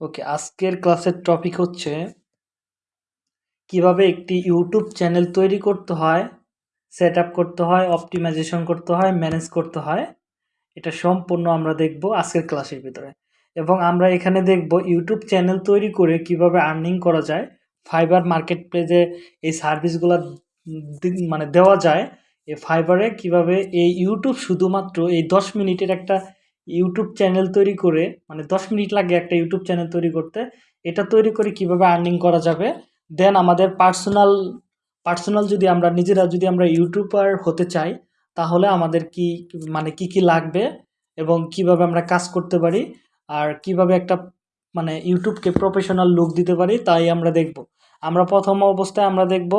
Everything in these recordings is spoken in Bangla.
ওকে, আজকের ক্লাসের টপিক হচ্ছে কীভাবে একটি ইউটিউব চ্যানেল তৈরি করতে হয় সেট করতে হয় অপটিমাইজেশন করতে হয় ম্যানেজ করতে হয়। এটা সম্পূর্ণ আমরা দেখব আজকের ক্লাসের ভিতরে। এবং আমরা এখানে দেখব ইউটিউব চ্যানেল তৈরি করে কীভাবে আর্নিং করা যায় ফাইবার মার্কেট প্লেসে এই সার্ভিসগুলো মানে দেওয়া যায়, এই ফাইবারে কীভাবে এই ইউটিউব শুধুমাত্র এই দশ মিনিটের একটা ইউটিউব চ্যানেল তৈরি করে মানে দশ মিনিট লাগে একটা ইউটিউব চ্যানেল তৈরি করতে, এটা তৈরি করে কীভাবে আর্নিং করা যাবে? দেন আমাদের পার্সোনাল পার্সোনাল যদি আমরা, নিজেরা যদি আমরা ইউটিউবার হতে চাই, তাহলে আমাদের কি মানে কি কি লাগবে এবং কীভাবে আমরা কাজ করতে পারি? আর কীভাবে একটা মানে ইউটিউবকে প্রফেশনাল লুক দিতে পারি, তাই আমরা দেখব। আমরা প্রথম অবস্থায় আমরা দেখব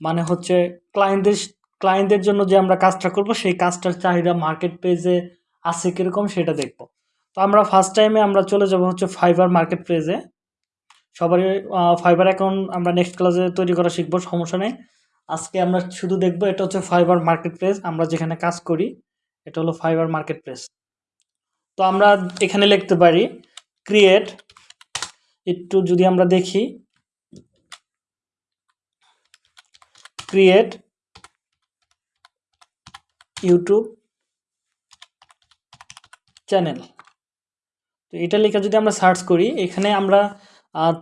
মানে হচ্ছে ক্লায়েন্টদের ক্লায়েন্টদের জন্য যে আমরা কাজটা করব, সেই কাজটার চাহিদা মার্কেট পেজে আছে কীরকম সেটা দেখব। তো আমরা ফার্স্ট টাইমে আমরা চলে যাব হচ্ছে ফাইবার মার্কেট প্লেসে সবারই ফাইবার অ্যাকাউন্ট আমরা নেক্সট ক্লাসে তৈরি করা শিখব, সমস্যা নেই। আজকে আমরা শুধু দেখব এটা হচ্ছে ফাইবার মার্কেট প্লেস আমরা যেখানে কাজ করি, এটা হলো ফাইবার মার্কেট প্লেস তো আমরা এখানে লিখতে পারি ক্রিয়েট একটু যদি আমরা দেখি ক্রিয়েট ইউটিউব চ্যানেল তো এটা লেখা যদি আমরা সার্চ করি, এখানে আমরা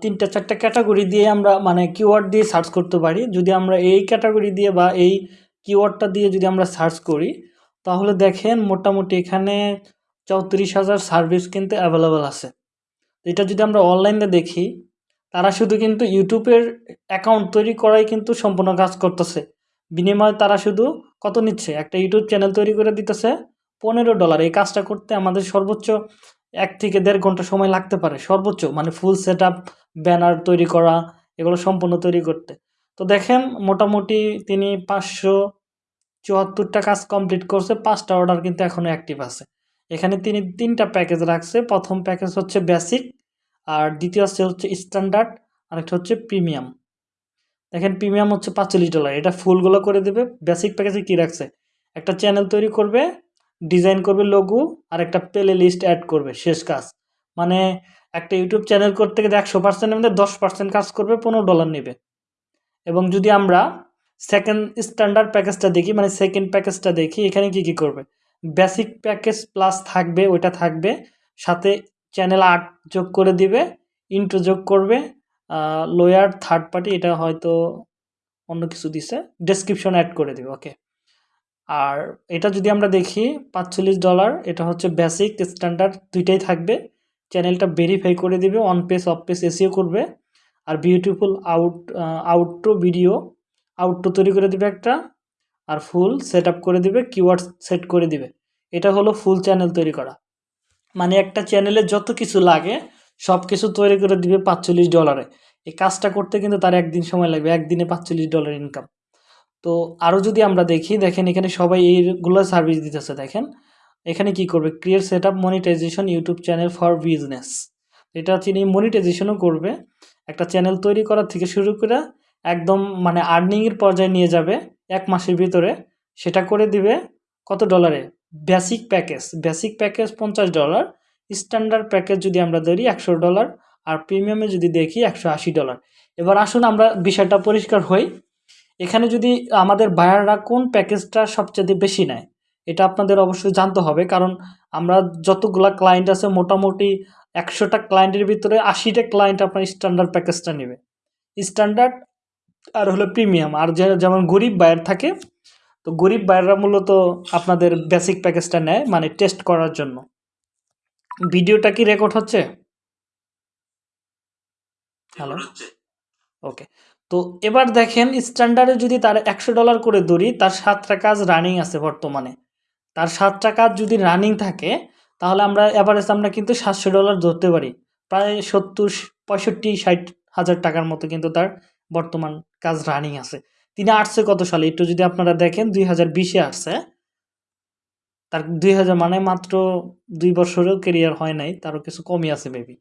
তিনটা, চারটা ক্যাটাগরি দিয়ে আমরা মানে কিওয়ার্ড দিয়ে সার্চ করতে পারি। যদি আমরা এই ক্যাটাগরি দিয়ে বা এই কিওয়ার্ডটা দিয়ে যদি আমরা সার্চ করি, তাহলে দেখেন মোটামুটি এখানে চৌত্রিশ হাজার সার্ভিস কিন্তু অ্যাভেলেবেল আছে। এটা যদি আমরা অনলাইনে দেখি, তারা শুধু কিন্তু ইউটিউবের অ্যাকাউন্ট তৈরি করাই কিন্তু সম্পূর্ণ কাজ করতেছে। বিনিময়ে তারা শুধু কত নিচ্ছে? একটা ইউটিউব চ্যানেল তৈরি করে দিতেছে। পনেরো ডলার এই কাজটা করতে আমাদের সর্বোচ্চ এক থেকে দেড় ঘণ্টা সময় লাগতে পারে, সর্বোচ্চ মানে ফুল সেট ব্যানার তৈরি করা, এগুলো সম্পূর্ণ তৈরি করতে। তো দেখেন, মোটামুটি তিনি পাঁচশো চুয়াত্তরটা কাজ কমপ্লিট করছে, পাঁচটা অর্ডার কিন্তু এখনও অ্যাক্টিভ আছে। এখানে তিনি তিনটা প্যাকেজ রাখছে, প্রথম প্যাকেজ হচ্ছে বেসিক আর দ্বিতীয় হচ্ছে স্ট্যান্ডার্ড আরেকটা হচ্ছে প্রিমিয়াম দেখেন প্রিমিয়াম হচ্ছে পাঁচচল্লিশ ডলার এটা ফুলগুলো করে দেবে। বেসিক প্যাকেজে কী রাখছে? একটা চ্যানেল তৈরি করবে ডিজাইন করবে লঘু আর একটা প্লে লিস্ট অ্যাড করবে, শেষ কাজ। মানে একটা ইউটিউব চ্যানেল করতে গেলে একশো পার্সেন্টের মধ্যে দশ পার্সেন্ট কাজ করবে, পনেরো ডলার নেবে। এবং যদি আমরা সেকেন্ড স্ট্যান্ডার্ড প্যাকেজটা দেখি মানে সেকেন্ড প্যাকেজটা দেখি, এখানে কি কি করবে? বেসিক প্যাকেজ প্লাস থাকবে, ওইটা থাকবে, সাথে চ্যানেল আর্ট যোগ করে দিবে ইন্ট্রো যোগ করবে লোয়ার থার্ড পার্টি এটা হয়তো অন্য কিছু দিছে ডেসক্রিপশন অ্যাড করে দেবে ওকে আর এটা যদি আমরা দেখি, পাঁচচল্লিশ ডলার এটা হচ্ছে বেসিক স্ট্যান্ডার্ড দুইটাই থাকবে। চ্যানেলটা ভেরিফাই করে দিবে on page off page SEO করবে। আর beautiful out outro video outro তৈরি করে দিবে একটা। আর ফুল সেট করে দিবে কিওয়ার্ড সেট করে দিবে। এটা হলো ফুল চ্যানেল তৈরি করা। মানে একটা চ্যানেলে যত কিছু লাগে সব কিছু তৈরি করে দিবে পাঁচচল্লিশ ডলারে এই কাজটা করতে কিন্তু তার একদিন সময় লাগবে, একদিনে পাঁচচল্লিশ ডলার ইনকাম তো আরও যদি আমরা দেখি, দেখেন এখানে সবাই এইগুলো সার্ভিস দিতেছে, দেখেন। এখানে কি করবে? Create set up monetization YouTube channel for business এটা তিনি মনিটাইজেশনও করবে। একটা চ্যানেল তৈরি করার থেকে শুরু করে একদম মানে আর্নিংয়ের পর্যায়ে নিয়ে যাবে এক মাসের ভিতরে। সেটা করে দিবে কত ডলারে বেসিক প্যাকেজ বেসিক প্যাকেজ পঞ্চাশ ডলার স্ট্যান্ডার্ড প্যাকেজ যদি আমরা ধরি একশো ডলার আর প্রিমিয়ামে যদি দেখি একশো আশি ডলার এবার আসুন আমরা বিষয়টা পরিষ্কার হই। এখানে যদি আমাদের বায়াররা কোন প্যাকেজটা সবচেয়ে বেশি নেয় এটা আপনাদের অবশ্যই জানতে হবে। কারণ আমরা যতগুলা ক্লায়েন্ট আছে মোটামুটি একশোটা ক্লায়েন্টের ভিতরে আশিটা ক্লায়েন্ট আপনার স্ট্যান্ডার্ড প্যাকেজটা নেবে। স্ট্যান্ডার্ড আর হলো প্রিমিয়াম আর যেমন গরিব বায়ার থাকে তো গরিব বায়াররা মূলত আপনাদের বেসিক প্যাকেজটা নেয় মানে টেস্ট করার জন্য। ভিডিওটা কি রেকর্ড হচ্ছে? হ্যালো ওকে তো এবার দেখেন স্ট্যান্ডার্ডে যদি তার একশো ডলার করে ধরি তার সাতটা কাজ রানিং আছে বর্তমানে। তার সাতটা কাজ যদি রানিং থাকে, তাহলে আমরা অ্যাভারেজ আমরা কিন্তু সাতশো ডলার ধরতে পারি। প্রায় সত্তর, পঁয়ষট্টি, ষাট হাজার টাকার মতো কিন্তু তার বর্তমান কাজ রানিং আছে। তিনি আসছে কত সালে? একটু যদি আপনারা দেখেন, দুই হাজার বিশে আসছে। তার দুই হাজার মানে মাত্র দুই বছরেও কেরিয়ার হয় নাই, তারও কিছু কমই আছে মেবি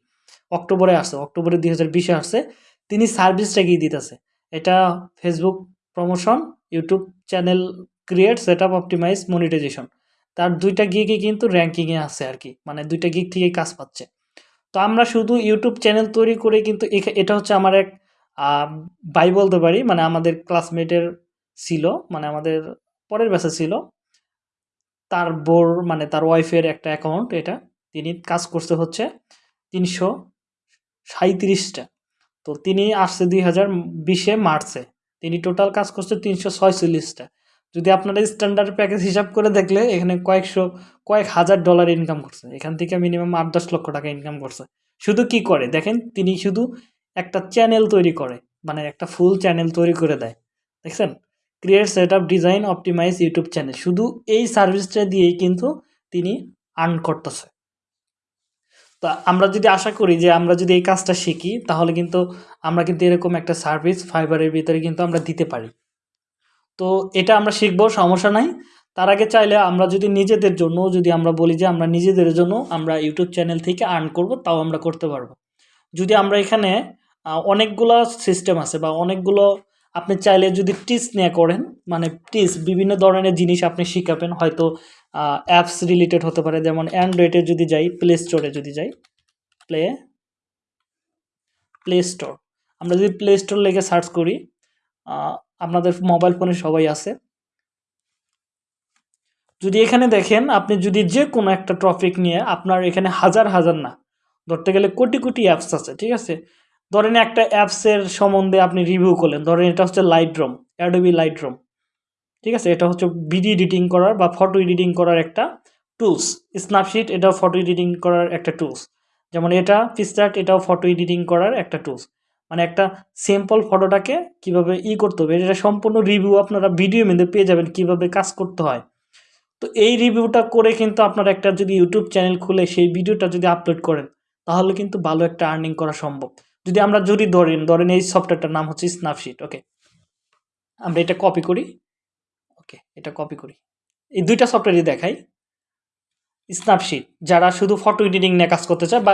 অক্টোবরে আসছে, অক্টোবরে দুই হাজার বিশে আসছে। তিনি সার্ভিসটা গিয়ে দিতেছে। এটা Facebook promotion YouTube channel create set up optimize monetization তার দুইটা গিগে কিন্তু র্যাঙ্কিংয়ে আছে আর কি মানে দুইটা গিগ থেকে কাজ পাচ্ছে। তো আমরা শুধু ইউটিউব চ্যানেল তৈরি করে কিন্তু এটা হচ্ছে আমার এক বাই বলতে পারি মানে আমাদের ক্লাসমেটের ছিল মানে আমাদের পরের ব্যাচে ছিল। তার বোর মানে তার ওয়াইফের একটা অ্যাকাউন্ট এটা, তিনি কাজ করছে হচ্ছে তিনশো সাঁত্রিশটা তো তিনি আসছে দুই হাজার বিশে মার্চে। তিনি টোটাল কাজ করছে তিনশো ছয়চল্লিশটা যদি আপনারা স্ট্যান্ডার্ড প্যাকেজ হিসাব করে দেখলে, এখানে কয়েকশো, কয়েক হাজার ডলার ইনকাম করছে। এখান থেকে মিনিমাম আট দশ লক্ষ টাকা ইনকাম করছে। শুধু কি করে? দেখেন, তিনি শুধু একটা চ্যানেল তৈরি করে মানে একটা ফুল চ্যানেল তৈরি করে দেয়। দেখছেন? Create set up design optimize YouTube channel শুধু এই সার্ভিসটা দিয়েই কিন্তু তিনি আর্ন করতেছে। তো আমরা যদি আশা করি যে আমরা যদি এই কাজটা শিখি, তাহলে কিন্তু আমরা কিন্তু এরকম একটা সার্ভিস ফাইবারের ভিতরে কিন্তু আমরা দিতে পারি। তো এটা আমরা শিখব, সমস্যা নাই। তার আগে চাইলে আমরা যদি নিজেদের জন্য, যদি আমরা বলি যে আমরা নিজেদের জন্য আমরা ইউটিউব চ্যানেল থেকে আর্ন করব, তাও আমরা করতে পারব। যদি আমরা এখানে অনেকগুলো সিস্টেম আছে বা অনেকগুলো আপনি চাইলে যদি টিস নিয়ে করেন মানে টিস বিভিন্ন ধরনের জিনিস আপনি শিখাবেন, হয়তো অ্যাপস রিলেটেড হতে পারে, যেমন অ্যান্ড্রয়েডে যদি যাই প্লে স্টোরে যদি যাই প্লে প্লে স্টোর আমরা যদি প্লে স্টোর লেগে সার্চ করি আপনাদের মোবাইল ফোনে সবাই আছে। যদি এখানে দেখেন, আপনি যদি যে কোনো একটা টপিক নিয়ে, আপনার এখানে হাজার হাজার না, ধরতে গেলে কোটি কোটি অ্যাপস আছে, ঠিক আছে? ধরেন একটা অ্যাপসের সম্বন্ধে আপনি রিভিউ করলেন, ধরেন এটা হচ্ছে Lightroom Adobe Lightroom ঠিক আছে? এটা হচ্ছে ভিডিও এডিটিং করার বা ফটো এডিটিং করার একটা টুলস স্ন্যাপশিট এটাও ফটো এডিটিং করার একটা টুলস যেমন এটা পিকচার্ট এটাও ফটো এডিটিং করার একটা টুলস মানে একটা সিম্পল ফটোটাকে কীভাবে ই করতে হবে, এটা সম্পূর্ণ রিভিউ আপনারা ভিডিও মধ্যে পেয়ে যাবেন কীভাবে কাজ করতে হয়। তো এই রিভিউটা করে কিন্তু আপনারা একটা যদি ইউটিউব চ্যানেল খুলে সেই ভিডিওটা যদি আপলোড করেন, তাহলে কিন্তু ভালো একটা আর্নিং করা সম্ভব। যদি আমরা যদি ধরেন ধরেন এই সফটওয়্যারটার নাম হচ্ছে স্ন্যাপশিট ওকে আমরা এটা কপি করি ওকে এটা কপি করি। এই দুইটা সফটওয়্যারই দেখাই। স্ন্যাপশিট যারা শুধু ফটো এডিটিং নিয়ে কাজ করতে চায় বা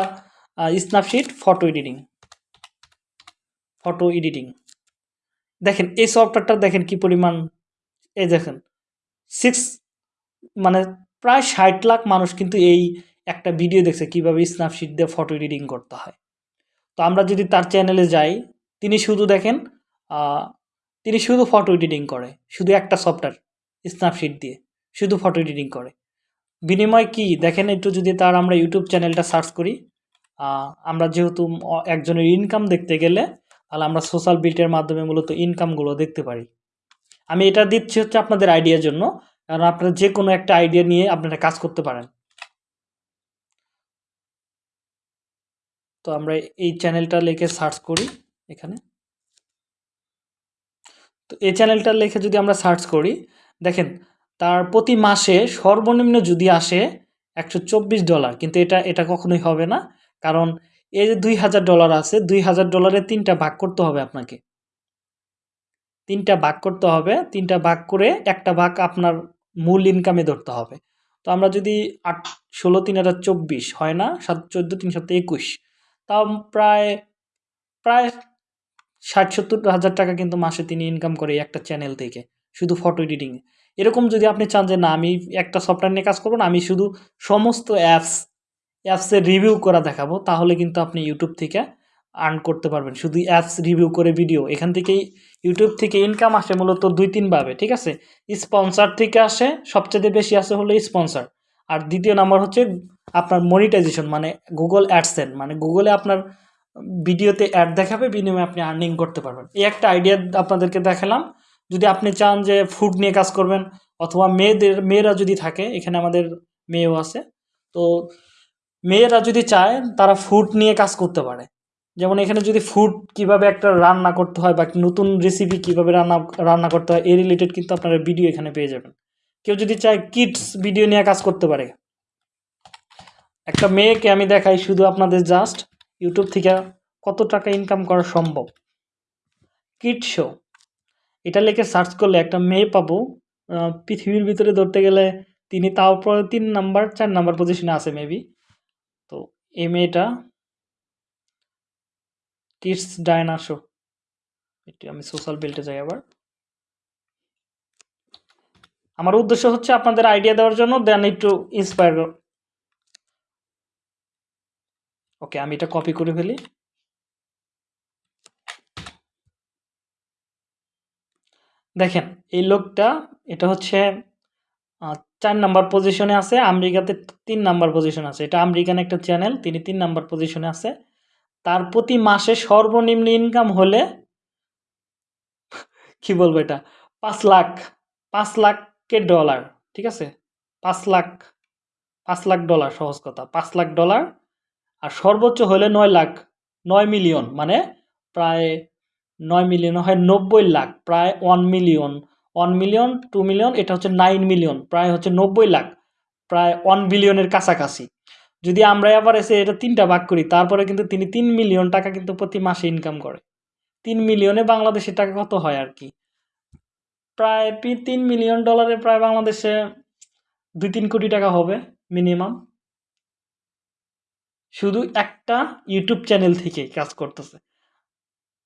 Snapseed photo editing photo editing দেখেন, এই সফটওয়্যারটা দেখেন কি পরিমাণ, এই দেখেন সিক্স মানে প্রায় ষাট লাখ মানুষ কিন্তু এই একটা ভিডিও দেখছে কীভাবে স্ন্যাপশিট দিয়ে ফটো এডিটিং করতে হয়। তো আমরা যদি তার চ্যানেলে যাই, তিনি শুধু দেখেন তিনি শুধু ফটো এডিটিং করে, শুধু একটা সফটওয়্যার স্ন্যাপশিট দিয়ে, শুধু ফটো এডিটিং করে। বিনিময় কি? দেখেন একটু যদি তার আমরা ইউটিউব চ্যানেলটা সার্চ করি আমরা যেহেতু একজনের ইনকাম দেখতে গেলে, তাহলে আমরা সোশ্যাল বিল্টের মাধ্যমে মূলত ইনকামগুলো দেখতে পারি। আমি এটা দিচ্ছি হচ্ছে আপনাদের আইডিয়ার জন্য, কারণ আপনারা যে কোনো একটা আইডিয়া নিয়ে আপনারা কাজ করতে পারেন। তো আমরা এই চ্যানেলটা লিখে সার্চ করি এখানে। তো এই চ্যানেলটা লিখে যদি আমরা সার্চ করি, দেখেন, তার প্রতি মাসে সর্বনিম্ন যদি আসে একশো চব্বিশ ডলার, কিন্তু এটা এটা কখনোই হবে না। কারণ এই যে দুই হাজার ডলার আছে, দুই হাজার ডলারে তিনটা ভাগ করতে হবে আপনাকে। তিনটা ভাগ করতে হবে, তিনটা ভাগ করে একটা ভাগ আপনার মূল ইনকামে ধরতে হবে। তো আমরা যদি আট, ষোলো, তিন হাজার চব্বিশ হয় না, সাত, চোদ্দ, তিন সাত একুশ তাও প্রায় প্রায় ষাট সত্তর হাজার টাকা কিন্তু মাসে তিনি ইনকাম করে একটা চ্যানেল থেকে, শুধু ফটো এডিটিংয়ে এরকম যদি আপনি চান যে, না, আমি একটা সফটওয়্যার নিয়ে কাজ করব না, আমি শুধু সমস্ত অ্যাপস অ্যাপসের রিভিউ করা দেখাবো, তাহলে কিন্তু আপনি ইউটিউব থেকে আর্ন করতে পারবেন। শুধু অ্যাপস রিভিউ করে ভিডিও এখান থেকেই ইউটিউব থেকে ইনকাম আসে মূলত দুই তিনভাবে ঠিক আছে? স্পন্সার থেকে আসে সবচেয়ে বেশি আসে হলো স্পন্সার আর দ্বিতীয় নাম্বার হচ্ছে আপনার মনিটাইজেশন মানে গুগল অ্যাডসেন মানে গুগলে আপনার ভিডিওতে অ্যাড দেখাবে, বিনিময়ে আপনি আর্নিং করতে পারবেন। এই একটা আইডিয়া আপনাদেরকে দেখালাম। যদি আপনি চান যে ফুড নিয়ে কাজ করবেন, অথবা মেয়েদের, মেয়েরা যদি থাকে, এখানে আমাদের মেয়েও আছে, তো মেয়েরা যদি চায়, তারা ফুড নিয়ে কাজ করতে পারে। যেমন এখানে যদি ফুড কীভাবে একটা রান্না করতে হয়, বা নতুন রেসিপি কীভাবে রান্না রান্না করতে হয় এই রিলেটেড কিন্তু আপনারা ভিডিও এখানে পেয়ে যাবেন। কেউ যদি চায় কিডস ভিডিও নিয়ে কাজ করতে পারে একটা মেয়েকে আমি দেখাই শুধু আপনাদের জাস্ট ইউটিউব থেকে কত টাকা ইনকাম করা সম্ভব। Kid show. এটা লিখে সার্চ করলে একটা মেয়ে পাবো পৃথিবীর ভিতরে ধরতে গেলে তিনি তাও পরে তিন নাম্বার চার নাম্বার পজিশনে আছে মেবি তো এই মেয়েটা কিডস ডায়না শো একটু আমি সোশ্যাল বেল্টে যাই আবার। আমার উদ্দেশ্য হচ্ছে আপনাদের আইডিয়া দেওয়ার জন্য দেন একটু ইন্সপায়ার ওকে, আমি এটা কপি করে ফেলি। দেখেন, এই লোকটা, এটা হচ্ছে চার নাম্বার পজিশনে আছে, আমেরিকাতে তিন নাম্বার পজিশন আছে। এটা আমেরিকান একটা চ্যানেল তিনি তিন নাম্বার পজিশনে আছে। তার প্রতি মাসে সর্বনিম্ন ইনকাম হলে, কি বলব এটা? পাঁচ লাখ, পাঁচ লাখের ডলার ঠিক আছে? পাঁচ লাখ পাঁচ লাখ ডলার সহজ কথা, পাঁচ লাখ ডলার আর সর্বোচ্চ হলে নয় লাখ, নয় মিলিয়ন মানে প্রায় নয় মিলিয়ন হয় নব্বই লাখ, প্রায় one million one million two million এটা হচ্ছে নাইন মিলিয়ন প্রায় হচ্ছে নব্বই লাখ, প্রায় ওয়ান বিলিয়নের কাছাকাছি। যদি আমরা আবার এসে এটা তিনটা ভাগ করি, তারপরে কিন্তু তিনি তিন মিলিয়ন টাকা কিন্তু প্রতি মাসে ইনকাম করে। তিন মিলিয়নে বাংলাদেশের টাকা কত হয় আর কি? প্রায় তিন মিলিয়ন ডলারে প্রায় বাংলাদেশে দুই তিন কোটি টাকা হবে মিনিমাম শুধু একটা ইউটিউব চ্যানেল থেকে কাজ করতেছে।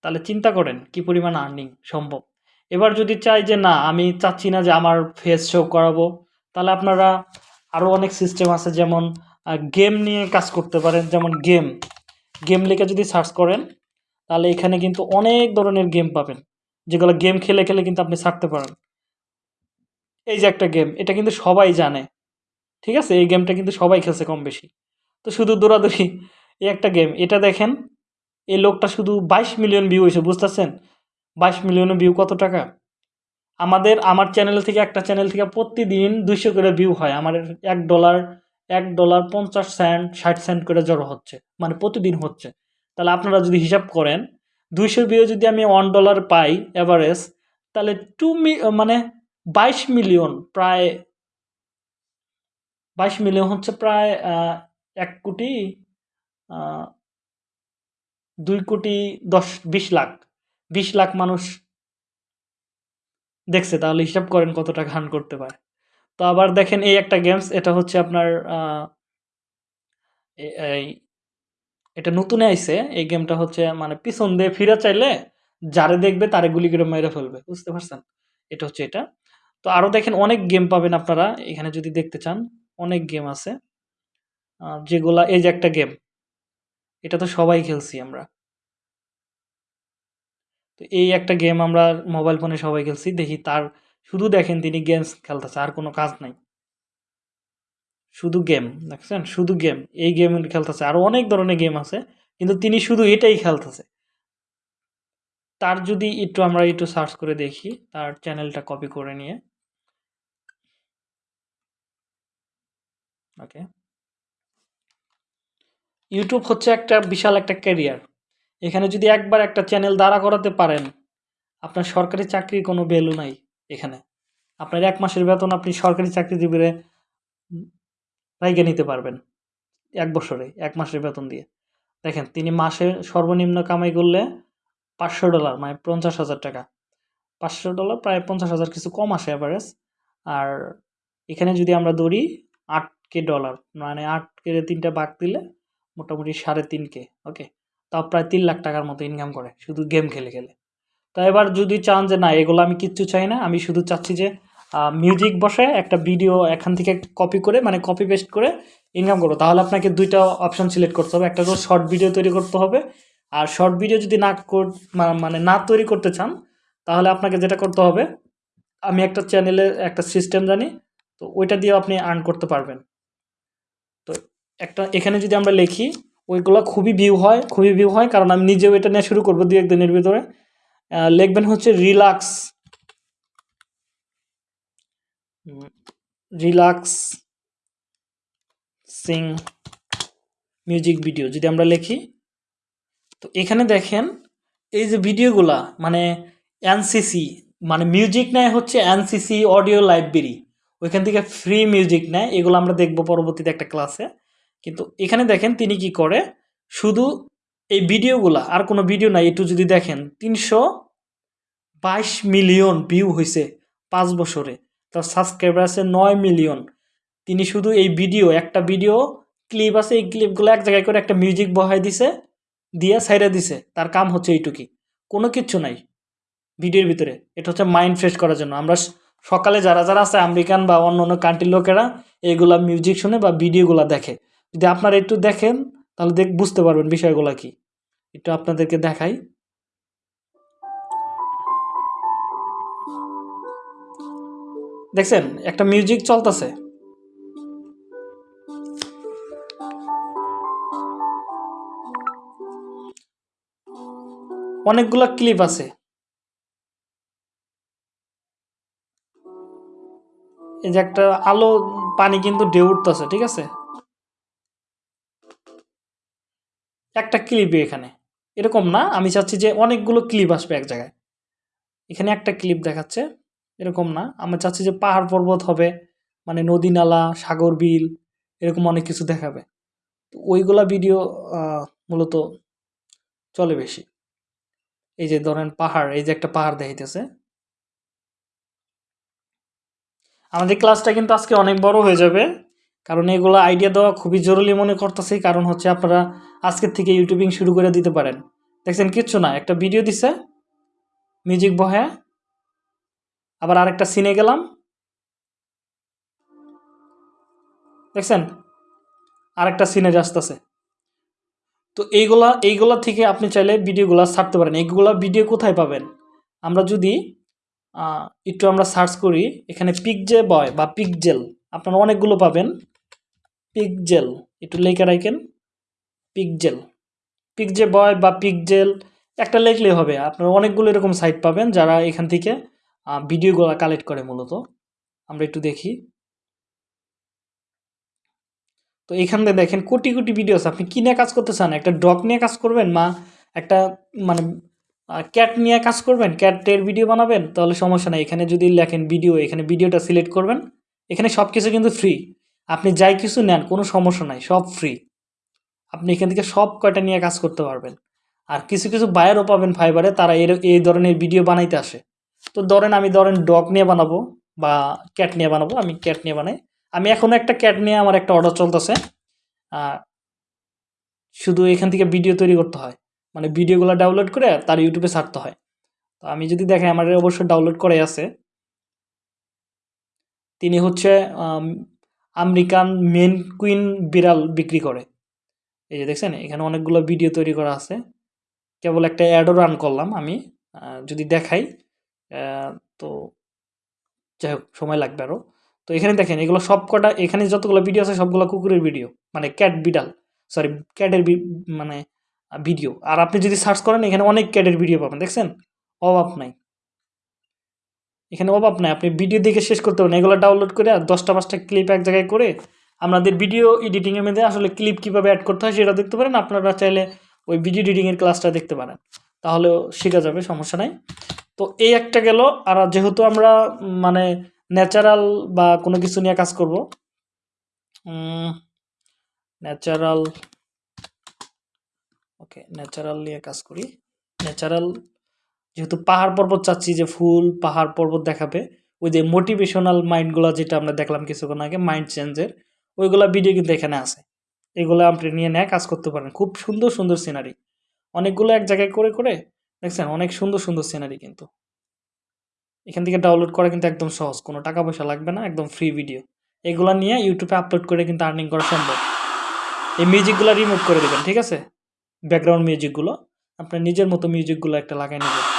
তাহলে চিন্তা করেন, কি পরিমাণ আর্নিং সম্ভব? এবার যদি চাই যে, না, আমি চাচ্ছি না যে, আমার ফেস শো করাবো, তাহলে আপনারা আরও অনেক সিস্টেম আছে যেমন গেম নিয়ে কাজ করতে পারেন, যেমন গেম গেম লিখে যদি সার্চ করেন, তাহলে এখানে কিন্তু অনেক ধরনের গেম পাবেন, যেগুলো গেম খেলে খেলে কিন্তু আপনি ছাড়তে পারেন। এই যে একটা গেম এটা কিন্তু সবাই জানে, ঠিক আছে? এই গেমটা কিন্তু সবাই খেলছে কম বেশি তো শুধু দৌড়াদৌড়ি, এই একটা গেম এটা দেখেন, এই লোকটা শুধু বাইশ মিলিয়ন ভিউ হয়েছে, বুঝতেছেন? বাইশ মিলিয়ন ভিউ কত টাকা? আমাদের, আমার চ্যানেল থেকে, একটা চ্যানেল থেকে প্রতিদিন দুইশো করে ভিউ হয়, আমার এক ডলার এক ডলার পঞ্চাশ সেন্ট ষাট সেন্ট করে জড়ো হচ্ছে মানে প্রতিদিন হচ্ছে। তাহলে আপনারা যদি হিসাব করেন, দুইশো ভিউ যদি আমি ওয়ান ডলার পাই অ্যাভারেজ তাহলে টু মি মানে বাইশ মিলিয়ন প্রায়, বাইশ মিলিয়ন হচ্ছে প্রায় এক কোটি দুই কোটি দশ, বিশ লাখ। বিশ লাখ মানুষ দেখছে, তাহলে হিসাব করেন কত টাকা হান করতে পারে। তো আবার দেখেন এই একটা গেমস এটা হচ্ছে আপনার এটা নতুন আইছে। এই গেমটা হচ্ছে মানে পিছন দিয়ে ফিরে চাইলে যারে দেখবে তারে গুলি করে মেরে ফেলবে, বুঝতে পারছেন? এটা হচ্ছে এটা। তো আরও দেখেন অনেক গেম পাবেন আপনারা, এখানে যদি দেখতে চান, অনেক গেম আছে। যেগুলা এই যে একটা গেম এটা তো সবাই খেলছি আমরা। তো এই একটা গেম আমরা মোবাইল ফোনে সবাই খেলছি, দেখি তার, শুধু দেখেন তিনি গেমস খেলতেছে, আর কোনো কাজ নাই। শুধু গেম দেখছেন? শুধু গেম এই গেম খেলতেছে, আরও অনেক ধরনের গেম আছে, কিন্তু তিনি শুধু এটাই খেলতেছে। তার যদি একটু আমরা একটু সার্চ করে দেখি, তার চ্যানেলটা কপি করে নিয়ে। ওকে ইউটিউব হচ্ছে একটা বিশাল একটা ক্যারিয়ার এখানে যদি একবার একটা চ্যানেল দাঁড়া করাতে পারেন, আপনার সরকারি চাকরির কোনো ভ্যালু নাই এখানে। আপনার এক মাসের বেতন আপনি সরকারি চাকরিজীবীরে রাইগে নিতে পারবেন এক বছরে, এক মাসের বেতন দিয়ে। দেখেন, তিনি মাসে সর্বনিম্ন কামাই করলে পাঁচশো ডলার মানে পঞ্চাশ হাজার টাকা। পাঁচশো ডলার প্রায় পঞ্চাশ হাজার, কিছু কম আসে অ্যাভারেজ আর এখানে যদি আমরা ধরি, আট কে ডলার মানে আট কে তিনটা বাক দিলে মোটামুটি সাড়ে তিন কে ওকে তাও প্রায় তিন লাখ টাকার মতো ইনকাম করে, শুধু গেম খেলে খেলে। তা এবার যদি চান যে, না, এগুলো আমি কিচ্ছু চাই না, আমি শুধু চাচ্ছি যে মিউজিক বসে একটা ভিডিও এখান থেকে কপি করে মানে কপি পেস্ট করে ইনকাম করব। তাহলে আপনাকে দুইটা অপশন সিলেক্ট করতে হবে। একটা হলো শর্ট ভিডিও তৈরি করতে হবে। আর শর্ট ভিডিও যদি না মানে না তৈরি করতে চান, তাহলে আপনাকে যেটা করতে হবে, আমি একটা চ্যানেলে একটা সিস্টেম জানি, তো ওইটা দিয়ে আপনি আর্ন করতে পারবেন। তো একটা, এখানে যদি আমরা লিখি, ওইগুলো খুবই ভিউ হয়, খুবই ভিউ হয়, কারণ আমি নিজেও এটা নিয়ে শুরু করব দু একদিনের ভিতরে। লিখবেন হচ্ছে relax relaxing music video যদি আমরা লিখি। তো এখানে দেখেন, এই যে ভিডিওগুলা মানে এনসিসি মানে মিউজিক নেয় হচ্ছে এনসিসি অডিও লাইব্রেরি ওইখান থেকে ফ্রি মিউজিক নেয়, এগুলো আমরা দেখব পরবর্তীতে একটা ক্লাসে কিন্তু এখানে দেখেন তিনি কি করে? শুধু এই ভিডিওগুলা, আর কোনো ভিডিও নাই, একটু যদি দেখেন, তিনশো বাইশ মিলিয়ন ভিউ হয়েছে পাঁচ বছরে। তার সাবস্ক্রাইবার আছে নয় মিলিয়ন। তিনি শুধু এই ভিডিও, একটা ভিডিও ক্লিপ আছে, এই ক্লিপগুলো এক জায়গায় করে একটা মিউজিক বহাই দিছে, দিয়ে সাইডে দিছে। তার কাম হচ্ছে এইটুকি। কোনো কিচ্ছু নাই ভিডিওর ভিতরে। এটা হচ্ছে মাইন্ড ফ্রেশ করার জন্য। আমরা সকালে যারা যারা আছে, আমেরিকান বা অন্য অন্য কান্ট্রির লোকেরা এইগুলা মিউজিক শুনে বা ভিডিওগুলো দেখে। যদি আপনারা একটু দেখেন, তাহলে দেখ, বুঝতে পারবেন বিষয়গুলো কি। একটু আপনাদেরকে দেখাই। দেখছেন? একটা মিউজিক চলতেছে। অনেকগুলা ক্লিপ আছে। এই যে একটা আলো, পানি কিন্তু ঢেউ উঠতেছে, ঠিক আছে? একটা ক্লিপই এখানে। এরকম না, আমি চাচ্ছি যে অনেকগুলো ক্লিপ আসবে এক জায়গায়। এখানে একটা ক্লিপ দেখাচ্ছে, এরকম না। আমি চাচ্ছি যে পাহাড় পর্বত হবে মানে নদী নালা, সাগর বিল, এরকম অনেক কিছু দেখাবে। তো ওইগুলা ভিডিও মূলত চলে বেশি। এই যে ধরেন পাহাড়, এই যে একটা পাহাড় দেখাইতেছে। আমাদের ক্লাসটা কিন্তু আজকে অনেক বড় হয়ে যাবে। কারণ এগুলো আইডিয়া দেওয়া খুবই জরুরি মনে করতেছি, কারণ হচ্ছে আপনারা আজকের থেকে ইউটিউবিং শুরু করে দিতে পারেন। দেখছেন, কিচ্ছু না, একটা ভিডিও দিছে মিউজিক বহে, আবার আরেকটা সিনে গেলাম। দেখছেন, আরেকটা সিনে আসতেছে তো এইগুলা এইগুলা থেকে আপনি চাইলে ভিডিওগুলো ছাড়তে পারেন। এইগুলা ভিডিও কোথায় পাবেন? আমরা যদি একটু আমরা সার্চ করি, এখানে পিকজে বয় বা পিকজেল আপনারা অনেকগুলো পাবেন। পিকজেল, একটু লেখা রাখেন। পিকজেল। পিকজে বয় বা পিকজেল, একটা লেখলে হবে। আপনারা অনেকগুলো এরকম সাইট পাবেন যারা এখান থেকে ভিডিওগুলো কালেক্ট করে মূলত। আমরা একটু দেখি। তো এখান থেকে দেখেন, কোটি কোটি ভিডিওস আপনি কী নিয়ে কাজ করতে চান? একটা ডগ নিয়ে কাজ করবেন মা একটা মানে ক্যাট নিয়ে কাজ করবেন? ক্যাটের ভিডিও বানাবেন? তাহলে সমস্যা নেই। এখানে যদি লেখেন ভিডিও এখানে ভিডিওটা সিলেক্ট করবেন। এখানে সব কিছু কিন্তু ফ্রি আপনি যাই কিছু নেন, কোনো সমস্যা নাই, সব ফ্রি আপনি এখান থেকে সব কয়টা নিয়ে কাজ করতে পারবেন। আর কিছু কিছু বায়ারও পাবেন ফাইবারে, তারা এর, এই ধরনের ভিডিও বানাইতে আসে। তো ধরেন আমি ধরেন ডগ নিয়ে বানাবো বা ক্যাট নিয়ে বানাবো, আমি ক্যাট নিয়ে বানাই। আমি এখনও একটা ক্যাট নিয়ে আমার একটা অর্ডার চলতেছে। শুধু এখান থেকে ভিডিও তৈরি করতে হয়। মানে ভিডিওগুলো ডাউনলোড করে তার ইউটিউবে ছাড়তে হয়। তো আমি যদি দেখাই আমার অবশ্যই ডাউনলোড করে আছে। তিনি হচ্ছে আমেরিকান মেন কুইন বিড়াল বিক্রি করে। এই যে দেখছেন, এখানে অনেকগুলো ভিডিও তৈরি করা আছে। কেবল একটা অ্যাডও রান করলাম আমি যদি দেখাই তো যাই হোক, সময় লাগবে আরও। তো এখানে দেখেন, এগুলো সব কটা, এখানে যতগুলো ভিডিও আছে, সবগুলো কুকুরের ভিডিও মানে ক্যাট বিড়াল সরি ক্যাটের মানে ভিডিও। আর আপনি যদি সার্চ করেন, এখানে অনেক ক্যাটের ভিডিও পাবেন, দেখছেন? অভাব নাই। এখানে অভাব নাই, আপনি ভিডিও দেখে শেষ করতে পারেন। এগুলো ডাউনলোড করে আর দশটা পাঁচটা ক্লিপ এক জায়গায় করে আমাদের ভিডিও এডিটিংয়ের মধ্যে আসলে ক্লিপ কীভাবে অ্যাড করতে হয় সেটা দেখতে পারেন। আপনারা চাইলে ওই ভিডিও এডিটিংয়ের ক্লাসটা দেখতে পারেন। তাহলেও শেখা যাবে, সমস্যা নাই। তো এই একটা গেল। আর যেহেতু আমরা মানে ন্যাচারাল বা কোনো কিছু নিয়ে কাজ করব ন্যাচারাল ওকে ন্যাচারাল নিয়ে কাজ করি। ন্যাচারাল যেহেতু পাহাড় পর্বত চাচ্ছি যে ফুল, পাহাড় পর্বত দেখাবে ওই যে মোটিভেশনাল মাইন্ডগুলো যেটা আমরা দেখলাম কিছুক্ষণ আগে মাইন্ড চেঞ্জের ওইগুলো ভিডিও কিন্তু এখানে আছে। এগুলো আপনি নিয়ে নেয় কাজ করতে পারেন। খুব সুন্দর সুন্দর সিনারি অনেকগুলো এক জায়গায় করে করে, দেখছেন, অনেক সুন্দর সুন্দর সিনারি কিন্তু। এখান থেকে ডাউনলোড করা কিন্তু একদম সহজ। কোনো টাকা পয়সা লাগবে না, একদম ফ্রি ভিডিও এগুলো নিয়ে ইউটিউবে আপলোড করে কিন্তু আর্নিং করা সম্ভব। এই মিউজিকগুলো রিমুভ করে দেবেন, ঠিক আছে? ব্যাকগ্রাউন্ড মিউজিকগুলো আপনার নিজের মতো মিউজিকগুলো একটা লাগাই নেবেন।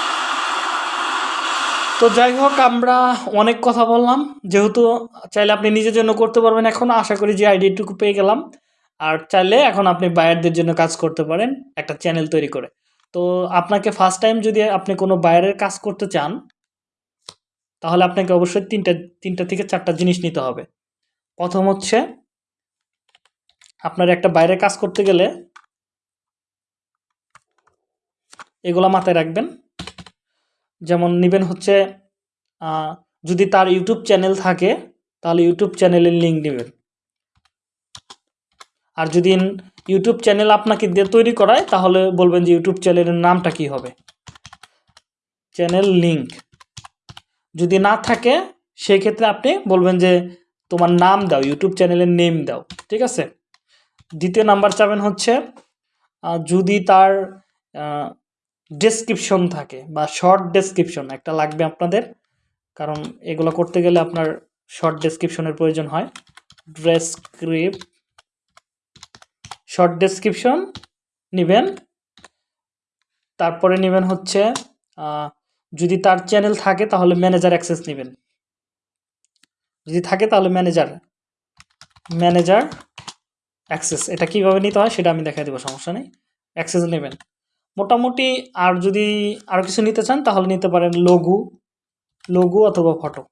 তো যাই হোক, আমরা অনেক কথা বললাম। যেহেতু চাইলে আপনি নিজের জন্য করতে পারবেন, এখন আশা করি যে আইডিয়াটুকু পেয়ে গেলাম। আর চাইলে এখন আপনি বায়ারদের জন্য কাজ করতে পারেন, একটা চ্যানেল তৈরি করে। তো আপনাকে ফার্স্ট টাইম যদি আপনি কোনো বায়ারের কাজ করতে চান, তাহলে আপনাকে অবশ্যই তিনটা তিনটা থেকে চারটা জিনিস নিতে হবে। প্রথম হচ্ছে, আপনার একটা বাইরে কাজ করতে গেলে, এগুলা মাথায় রাখবেন। যেমন নেবেন হচ্ছে যদি তার ইউটিউব চ্যানেল থাকে, তাহলে ইউটিউব চ্যানেলের লিঙ্ক নেবেন। আর যদি ইউটিউব চ্যানেল আপনাকে দিয়ে তৈরি করায়, তাহলে বলবেন যে ইউটিউব চ্যানেলের নামটা কি হবে? চ্যানেল লিঙ্ক যদি না থাকে সেই ক্ষেত্রে আপনি বলবেন যে, তোমার নাম দাও ইউটিউব চ্যানেলের নেম দাও। ঠিক আছে? দ্বিতীয় নাম্বার চাবেন হচ্ছে যদি তার ডেসক্রিপশন থাকে বা শর্ট ডেসক্রিপশন একটা লাগবে আপনাদের। কারণ এগুলো করতে গেলে আপনার শর্ট ডেসক্রিপশনের প্রয়োজন হয়। ডেসক্রিপশন শর্ট ডেসক্রিপশন নেবেন। তারপরে নেবেন হচ্ছে যদি তার চ্যানেল থাকে তাহলে ম্যানেজার অ্যাক্সেস নেবেন। যদি থাকে তাহলে ম্যানেজার ম্যানেজার অ্যাক্সেস এটা কীভাবে নিতে হয় সেটা আমি দেখাই দেবো, সমস্যা নেই। অ্যাক্সেস নেবেন। মোটামুটি আর যদি আরও কিছু নিতে চান, তাহলে নিতে পারেন লঘু লঘু অথবা photo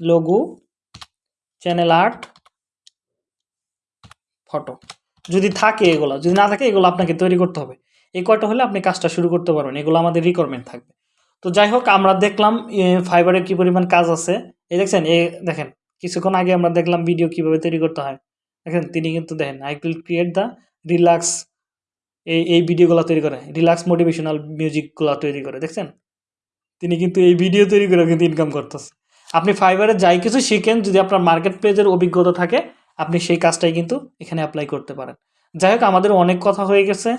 logo channel art photo যদি থাকে এগুলো, যদি না থাকে এগুলো আপনাকে তৈরি করতে হবে। এই কয়টা হলে আপনি কাজটা শুরু করতে পারবেন, এগুলো আমাদের রিকোয়ারমেন্ট থাকবে। তো যাই হোক, আমরা দেখলাম ফাইবারের কী পরিমাণ কাজ আছে। এই দেখছেন, এ, দেখেন, কিছুক্ষণ আগে আমরা দেখলাম ভিডিও কীভাবে তৈরি করতে হয়। দেখেন, তিনি কিন্তু দেখেন I will create the relax এই এই ভিডিওগুলো তৈরি করে। রিল্যাক্স মোটিভেশনাল মিউজিকগুলো তৈরি করে, দেখছেন? তিনি কিন্তু এই ভিডিও তৈরি করে কিন্তু ইনকাম করতেছে। আপনি ফাইবারে যাই কিছু শিখেন, যদি আপনার মার্কেট প্লেসের অভিজ্ঞতা থাকে, আপনি সেই কাজটাই কিন্তু এখানে অ্যাপ্লাই করতে পারেন। যাই হোক, আমাদের অনেক কথা হয়ে গেছে।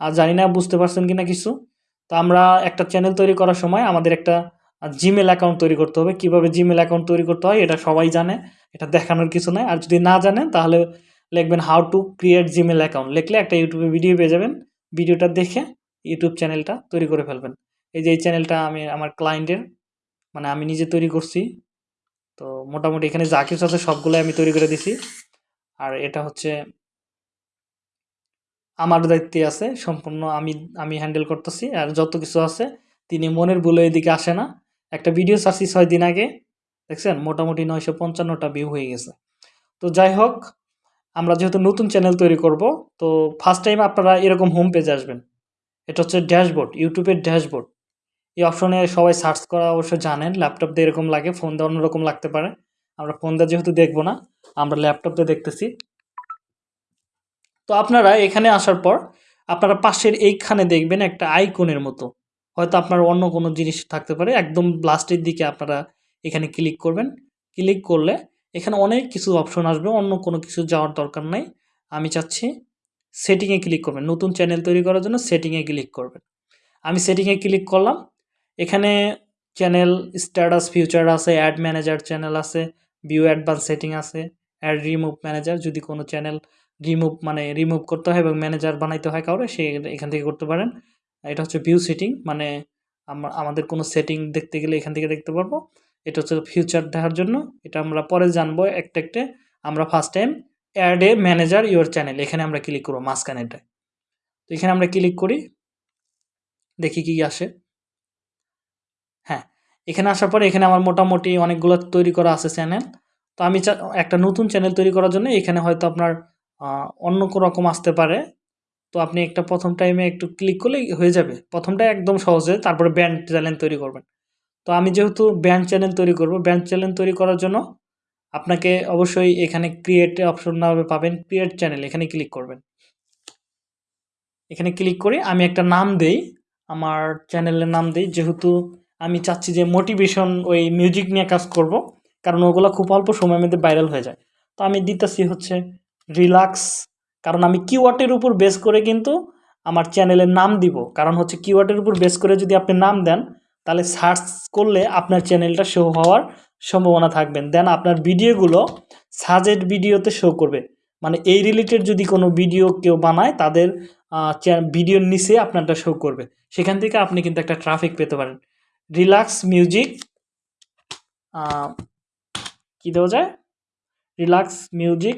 আর জানি না, বুঝতে পারছেন কিনা কিছু? তো আমরা একটা চ্যানেল তৈরি করার সময় আমাদের একটা জিমেল অ্যাকাউন্ট তৈরি করতে হবে। কীভাবে জিমেল অ্যাকাউন্ট তৈরি করতে হয়, এটা সবাই জানে। এটা দেখানোর কিছু নয় আর যদি না জানেন, তাহলে লিখবেন how to create Gmail account লিখলে একটা ইউটিউবে ভিডিও পেয়ে যাবেন। ভিডিওটা দেখে ইউটিউব চ্যানেলটা তৈরি করে ফেলবেন। এই যে এই চ্যানেলটা আমি আমার ক্লায়েন্টের মানে আমি নিজে তৈরি করছি। তো মোটামুটি এখানে যা কিছু আছে সবগুলো আমি তৈরি করে দিছি। আর এটা হচ্ছে, আমার দায়িত্বে আছে, সম্পূর্ণ আমি আমি হ্যান্ডেল করতেছি। আর যত কিছু আছে, তিনি মনের ভুলে এদিকে আসে না। একটা ভিডিও ছাড়ছি ছয় দিন আগে, দেখছেন? মোটামুটি নয়শো পঞ্চান্নটা ভিউ হয়ে গেছে। তো যাই হোক আমরা যেহেতু নতুন চ্যানেল তৈরি করব, তো ফার্স্ট টাইম আপনারা এরকম হোম পেজে আসবেন। এটা হচ্ছে ড্যাশবোর্ড ইউটিউবের ড্যাশবোর্ড এই অপশনে সবাই সার্চ করা অবশ্য জানেন ল্যাপটপ দিয়ে এরকম লাগে ফোন দিয়ে অন্যরকম লাগতে পারে। আমরা ফোন দিয়ে যেহেতু দেখব না, আমরা ল্যাপটপ দিয়ে দেখতেছি। তো আপনারা এখানে আসার পর, আপনারা পাশের এইখানে দেখবেন একটা আইকনের মতো। হয়তো আপনার অন্য কোনো জিনিস থাকতে পারে, একদম লাস্টের দিকে আপনারা এখানে ক্লিক করবেন। ক্লিক করলে এখানে অনেক কিছু অপশন আসবে, অন্য কোনো কিছু যাওয়ার দরকার নাই। আমি চাচ্ছি সেটিংয়ে ক্লিক করবেন। নতুন চ্যানেল তৈরি করার জন্য সেটিংয়ে ক্লিক করবেন। আমি সেটিংয়ে ক্লিক করলাম। এখানে চ্যানেল স্ট্যাটাস ফিউচার আছে অ্যাড ম্যানেজার চ্যানেল আছে ভিউ অ্যাডভান্স সেটিং আছে অ্যাড রিমুভ ম্যানেজার যদি কোনো চ্যানেল রিমুভ মানে রিমুভ করতে হয় এবং ম্যানেজার বানাইতে হয় কাউরে, সে এখান থেকে করতে পারেন। এটা হচ্ছে ভিউ সেটিং মানে আমাদের কোনো সেটিং দেখতে গেলে এখান থেকে দেখতে পারব। এটা হচ্ছে ফিউচার দেখার জন্য। এটা আমরা পরে জানব একটা একটা। আমরা first time add a manager your channel এখানে আমরা ক্লিক করব মাঝখানেটায় তো এখানে আমরা ক্লিক করি। দেখি কি আসে। হ্যাঁ এখানে আসার পরে এখানে আমার মোটামুটি অনেকগুলো তৈরি করা আছে চ্যানেল তো আমি একটা নতুন চ্যানেল তৈরি করার জন্য এখানে হয়তো আপনার অন্য কোনো রকম আসতে পারে। তো আপনি একটা প্রথম টাইমে একটু ক্লিক করলেই হয়ে যাবে। প্রথমটা একদম সহজে তারপরে ব্যান্ড চ্যানেল তৈরি করবেন। তো আমি যেহেতু ব্যান্ড চ্যানেল তৈরি করব ব্যান্ড চ্যানেল তৈরি করার জন্য আপনাকে অবশ্যই এখানে ক্রিয়েট অপশন না পাবেন ক্রিয়েট চ্যানেল এখানে ক্লিক করবেন। এখানে ক্লিক করে আমি একটা নাম দেই, আমার চ্যানেলের নাম দেই, যেহেতু আমি চাচ্ছি যে মোটিভেশন ওই মিউজিক নিয়ে কাজ করব, কারণ ওগুলো খুব অল্প সময়ের মধ্যে ভাইরাল হয়ে যায়। তো আমি দিতেছি হচ্ছে রিল্যাক্স কারণ আমি কিওয়ার্ডের উপর বেস করে কিন্তু আমার চ্যানেলের নাম দিব, কারণ হচ্ছে কিওয়ার্ডের উপর বেস করে যদি আপনি নাম দেন তাহলে সার্চ করলে আপনার চ্যানেলটা শো হওয়ার সম্ভাবনা থাকবেন দেন আপনার ভিডিওগুলো সাজেড ভিডিওতে শো করবে। মানে এই রিলেটেড যদি কোনো ভিডিও কেউ বানায়, তাদের ভিডিওর নিচে আপনারটা শো করবে। সেখান থেকে আপনি কিন্তু একটা ট্রাফিক পেতে পারেন। রিল্যাক্স মিউজিক কি দেওয়া যায়? রিল্যাক্স মিউজিক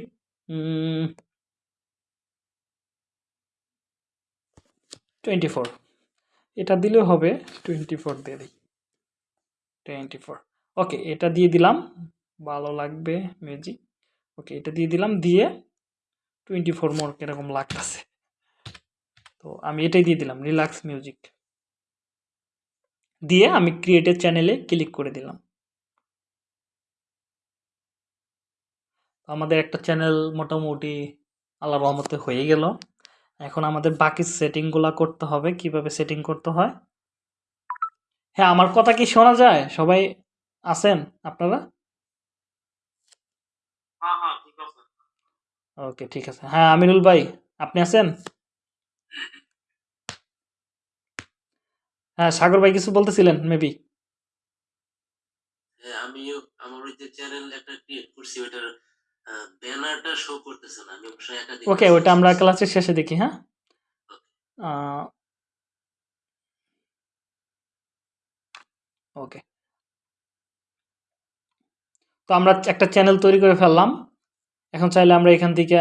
টোয়েন্টি ফোর এটা দিলেও হবে টোয়েন্টি ফোর দিয়ে দিই। টোয়েন্টি ফোর ওকে এটা দিয়ে দিলাম। ভালো লাগবে মিউজিক ওকে এটা দিয়ে দিলাম। দিয়ে টোয়েন্টি ফোর মোর কীরকম লাগতেছে। তো আমি এটাই দিয়ে দিলাম রিল্যাক্স মিউজিক দিয়ে আমি ক্রিয়েটেড চ্যানেলে ক্লিক করে দিলাম। আমাদের একটা চ্যানেল মোটামুটি আল্লাহ রহমতে হয়ে গেল। এখন আমাদের বাকি সেটিংগুলো করতে হবে কীভাবে সেটিং করতে হয়। হ্যাঁ আমার কথা কি শোনা যায়? সবাই আছেন আপনারা? হ্যাঁ হ্যাঁ ওকে ঠিক আছে। হ্যাঁ আমিরুল ভাই আপনি আছেন? হ্যাঁ সাগর ভাই কিছু বলতেছিলেন মেবি হ্যাঁ আমিও আমার ওই যে চ্যানেল একটা ক্রিয়েট করছি ওটার ব্যানারটা শো করতেছে না। আমি অবশ্যই একাধিক ওকে ওটা আমরা ক্লাসের শেষে দেখি হ্যাঁ? ওকে তো আমরা একটা চ্যানেল তৈরি করে ফেললাম। এখন চাইলে আমরা এখান থেকে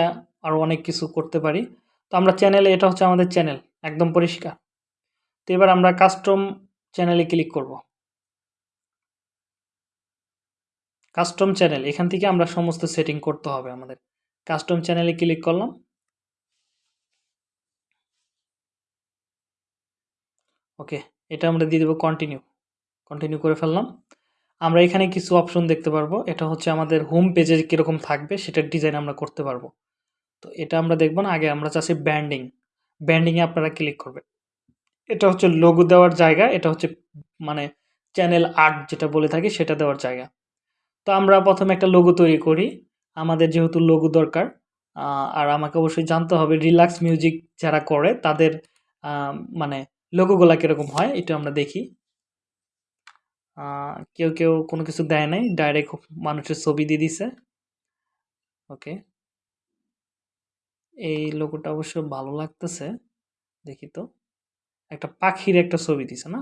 আরও অনেক কিছু করতে পারি। তো আমরা চ্যানেলে এটা হচ্ছে আমাদের চ্যানেল একদম পরিষ্কার। তো এবার আমরা কাস্টম চ্যানেলে ক্লিক করব। কাস্টম চ্যানেল এখান থেকে আমরা সমস্ত সেটিং করতে হবে আমাদের। কাস্টম চ্যানেলে ক্লিক করলাম। ওকে এটা আমরা দিয়ে দেবো কন্টিনিউ কন্টিনিউ করে ফেললাম। আমরা এখানে কিছু অপশন দেখতে পারব। এটা হচ্ছে আমাদের হোম পেজে কীরকম থাকবে, সেটার ডিজাইন আমরা করতে পারব। তো এটা আমরা দেখব না, আগে আমরা চাচ্ছি ব্যান্ডিং ব্যান্ডিংয়ে আপনারা ক্লিক করবেন। এটা হচ্ছে লোগো দেওয়ার জায়গা, এটা হচ্ছে মানে চ্যানেল আর্ট যেটা বলে থাকি, সেটা দেওয়ার জায়গা। তো আমরা প্রথমে একটা লোগো তৈরি করি। আমাদের যেহেতু লোগো দরকার আর আমাকে অবশ্যই জানতে হবে রিল্যাক্স মিউজিক যারা করে, তাদের মানে লোগোগুলা কীরকম হয়, এটা আমরা দেখি। কেউ কেউ কোনো কিছু দেয় নাই ডাইরেক্ট মানুষের ছবি দিয়ে দিছে। ওকে। এই লোগোটা অবশ্য ভালো লাগতেছে, দেখি তো। একটা পাখির একটা ছবি দিছে না?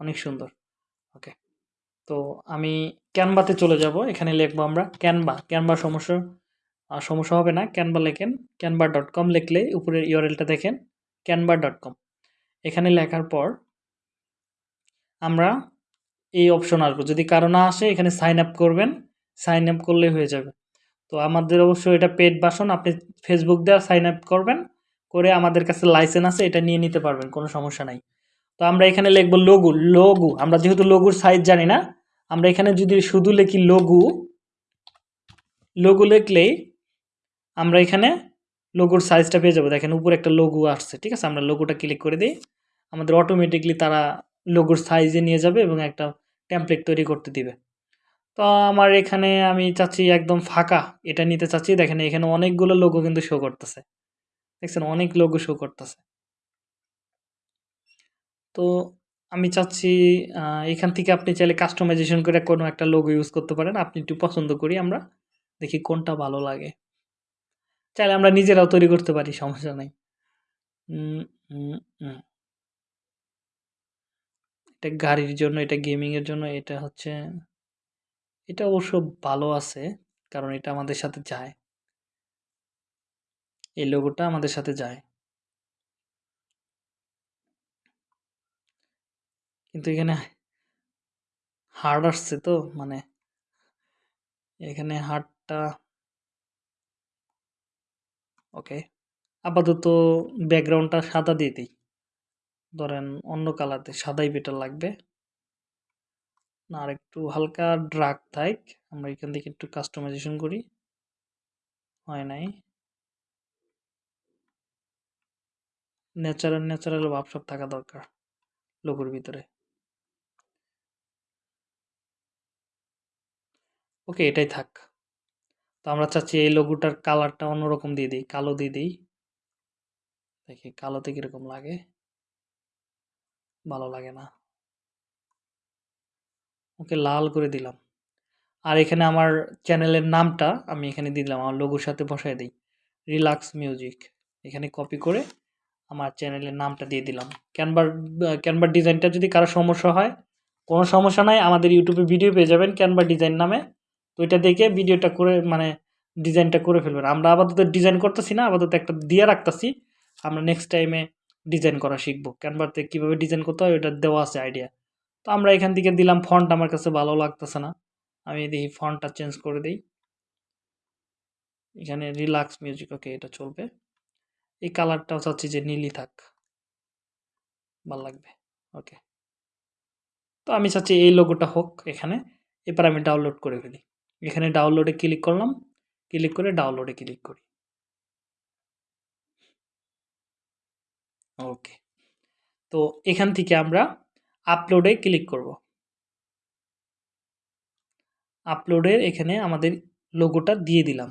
অনেক সুন্দর। ওকে। তো আমি ক্যানভাতে চলে যাব। এখানে লিখব আমরা ক্যানভা ক্যানভা সমস্যা সমস্যা হবে না। ক্যানভা লেখেন। ক্যানভা ডট কম লিখলে উপরের ইউআরএলটা দেখেন। ক্যানভা ডট কম এখানে লেখার পর আমরা এই অপশন আসব। যদি কারও না আসে, এখানে সাইন আপ করবেন। সাইন আপ করলে হয়ে যাবে। তো আমাদের অবশ্যই এটা পেড বাসন আপনি ফেসবুক দেওয়া সাইন আপ করবেন। করে আমাদের কাছে লাইসেন্স আছে, এটা নিয়ে নিতে পারবেন। কোনো সমস্যা নাই। তো আমরা এখানে লিখব লঘু লঘু। আমরা যেহেতু লঘুর সাইজ জানি না, আমরা এখানে যদি শুধু লিখি লঘু লঘু লিখলেই আমরা এখানে লঘুর সাইজটা পেয়ে যাব। দেখেন উপরে একটা লঘু আসছে, ঠিক আছে? আমরা লঘুটা ক্লিক করে দিই। আমাদের অটোমেটিকলি তারা লঘুর সাইজে নিয়ে যাবে এবং একটা ট্যাম্পলেট তৈরি করতে দিবে। তো আমার এখানে আমি চাচ্ছি একদম ফাঁকা, এটা নিতে চাচ্ছি। দেখেন এখানে অনেকগুলো লোগো কিন্তু শো করতেছে। দেখছেন? অনেক লোগো শো করতেছে। তো আমি চাচ্ছি এখান থেকে আপনি চাইলে কাস্টমাইজেশন করে কোনো একটা লোগো ইউজ করতে পারেন। আপনি একটু পছন্দ করি আমরা, দেখি কোনটা ভালো লাগে। চাইলে আমরা নিজেরাও তৈরি করতে পারি, সমস্যা নাই। এটা গাড়ির জন্য, এটা গেমিংয়ের জন্য, এটা হচ্ছে, এটা অবশ্য ভালো আছে, কারণ এটা আমাদের সাথে যায়। এই লোগোটা আমাদের সাথে যায়। কিন্তু এখানে হার্ড আসছে তো মানে এখানে হার্ডটা ওকে, আপাতত ব্যাকগ্রাউন্ডটা সাদা দিয়ে দিই। ধরেন অন্য কালারতে সাদাই বেটার লাগবে। না, আর একটু হালকা ড্রাগ থাক আমরা এখান থেকে একটু কাস্টমাইজেশন করি। হয় নাই। ন্যাচারাল ন্যাচারাল ভাব সব থাকা দরকার লোগোর ভিতরে। ওকে, এটাই থাক। তো আমরা চাচ্ছি এই লোগোটার কালারটা অন্যরকম দিয়ে দিই, কালো দিয়ে দিই। দেখি, কালোতে কীরকম লাগে? ভালো লাগে না। ওকে, লাল করে দিলাম। আর এখানে আমার চ্যানেলের নামটা আমি এখানে দিলাম, আমার লোগোর সাথে বসায় দিই। Relax music. এখানে কপি করে আমার চ্যানেলের নামটা দিয়ে দিলাম। ক্যানভার ক্যানভার ডিজাইনটা যদি কারও সমস্যা হয়, কোনো সমস্যা নাই, আমাদের ইউটিউবে ভিডিও পেয়ে যাবেন ক্যানভার ডিজাইন নামে। তো এটা দেখে ভিডিওটা করে মানে ডিজাইনটা করে ফেলবেন। আমরা আপাতত ডিজাইন করতেছি না, আপাতত একটা দিয়ে রাখতেছি। আমরা নেক্সট টাইমে ডিজাইন করা শিখব। ক্যানভারতে কীভাবে ডিজাইন করতে হয়, ওটা দেওয়া আছে আইডিয়া তো আমরা এখান থেকে দিলাম ফন্ট আমার কাছে ভালো লাগতেছে না। আমি দেখি ফন্টটা চেঞ্জ করে দিই। এখানে রিল্যাক্স মিউজিক ওকে এটা চলবে। এই কালারটাও চাচ্ছি যে নীলই থাক। ভালো লাগবে ওকে তো আমি চাচ্ছি এই লোগোটা হোক এখানে। এবার আমি ডাউনলোড করে ফেলি। এখানে ডাউনলোডে ক্লিক করলাম ক্লিক করে ডাউনলোডে ক্লিক করি। ওকে তো এখান থেকে আমরা আপলোডে ক্লিক করব। আপলোডের এখানে আমাদের লোগোটা দিয়ে দিলাম।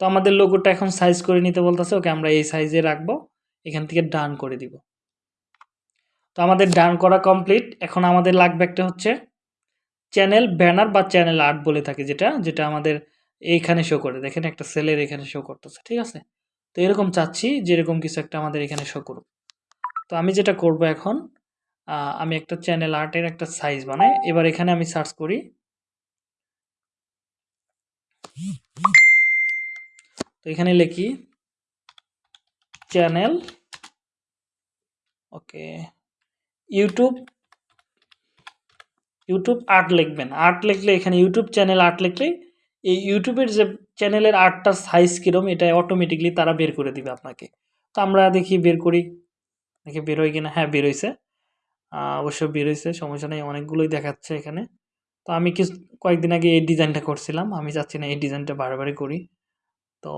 তো আমাদের লোগোটা এখন সাইজ করে নিতে বলতেছে, ওকে আমরা এই সাইজে রাখব, এখান থেকে ডান করে দিব। তো আমাদের ডান করা কমপ্লিট এখন আমাদের লাগবে একটা হচ্ছে চ্যানেল ব্যানার বা চ্যানেল আর্ট বলে থাকে যেটা যেটা আমাদের এইখানে শো করে। দেখেন একটা সেলের এখানে শো করতেছে, ঠিক আছে? তো এরকম চাচ্ছি যেরকম কিছু একটা আমাদের এখানে শো করুক। তো আমি যেটা করব এখন আমি একটা চ্যানেল আর্টের একটা সাইজ বানাই। এবার এখানে আমি সার্চ করি। তো এখানে লিখি channel okay YouTube YouTube art লিখবেন। আর্ট লিখলে এখানে ইউটিউব চ্যানেল আর্ট লিখলে এই ইউটিউবের যে চ্যানেলের আর্টটার সাইজ কীরকম এটা অটোমেটিকলি তারা বের করে দিবে আপনাকে। তো আমরা দেখি বের করি। দেখি বেরোয় কিনা? হ্যাঁ বেরোইছে অবশ্য বেরোইছে সমস্যা নেই, অনেকগুলোই দেখাচ্ছে এখানে। তো আমি কিছু, কয়েকদিন আগে এই ডিজাইনটা করছিলাম, আমি চাচ্ছি না এই ডিজাইনটা বারবারই করি। তো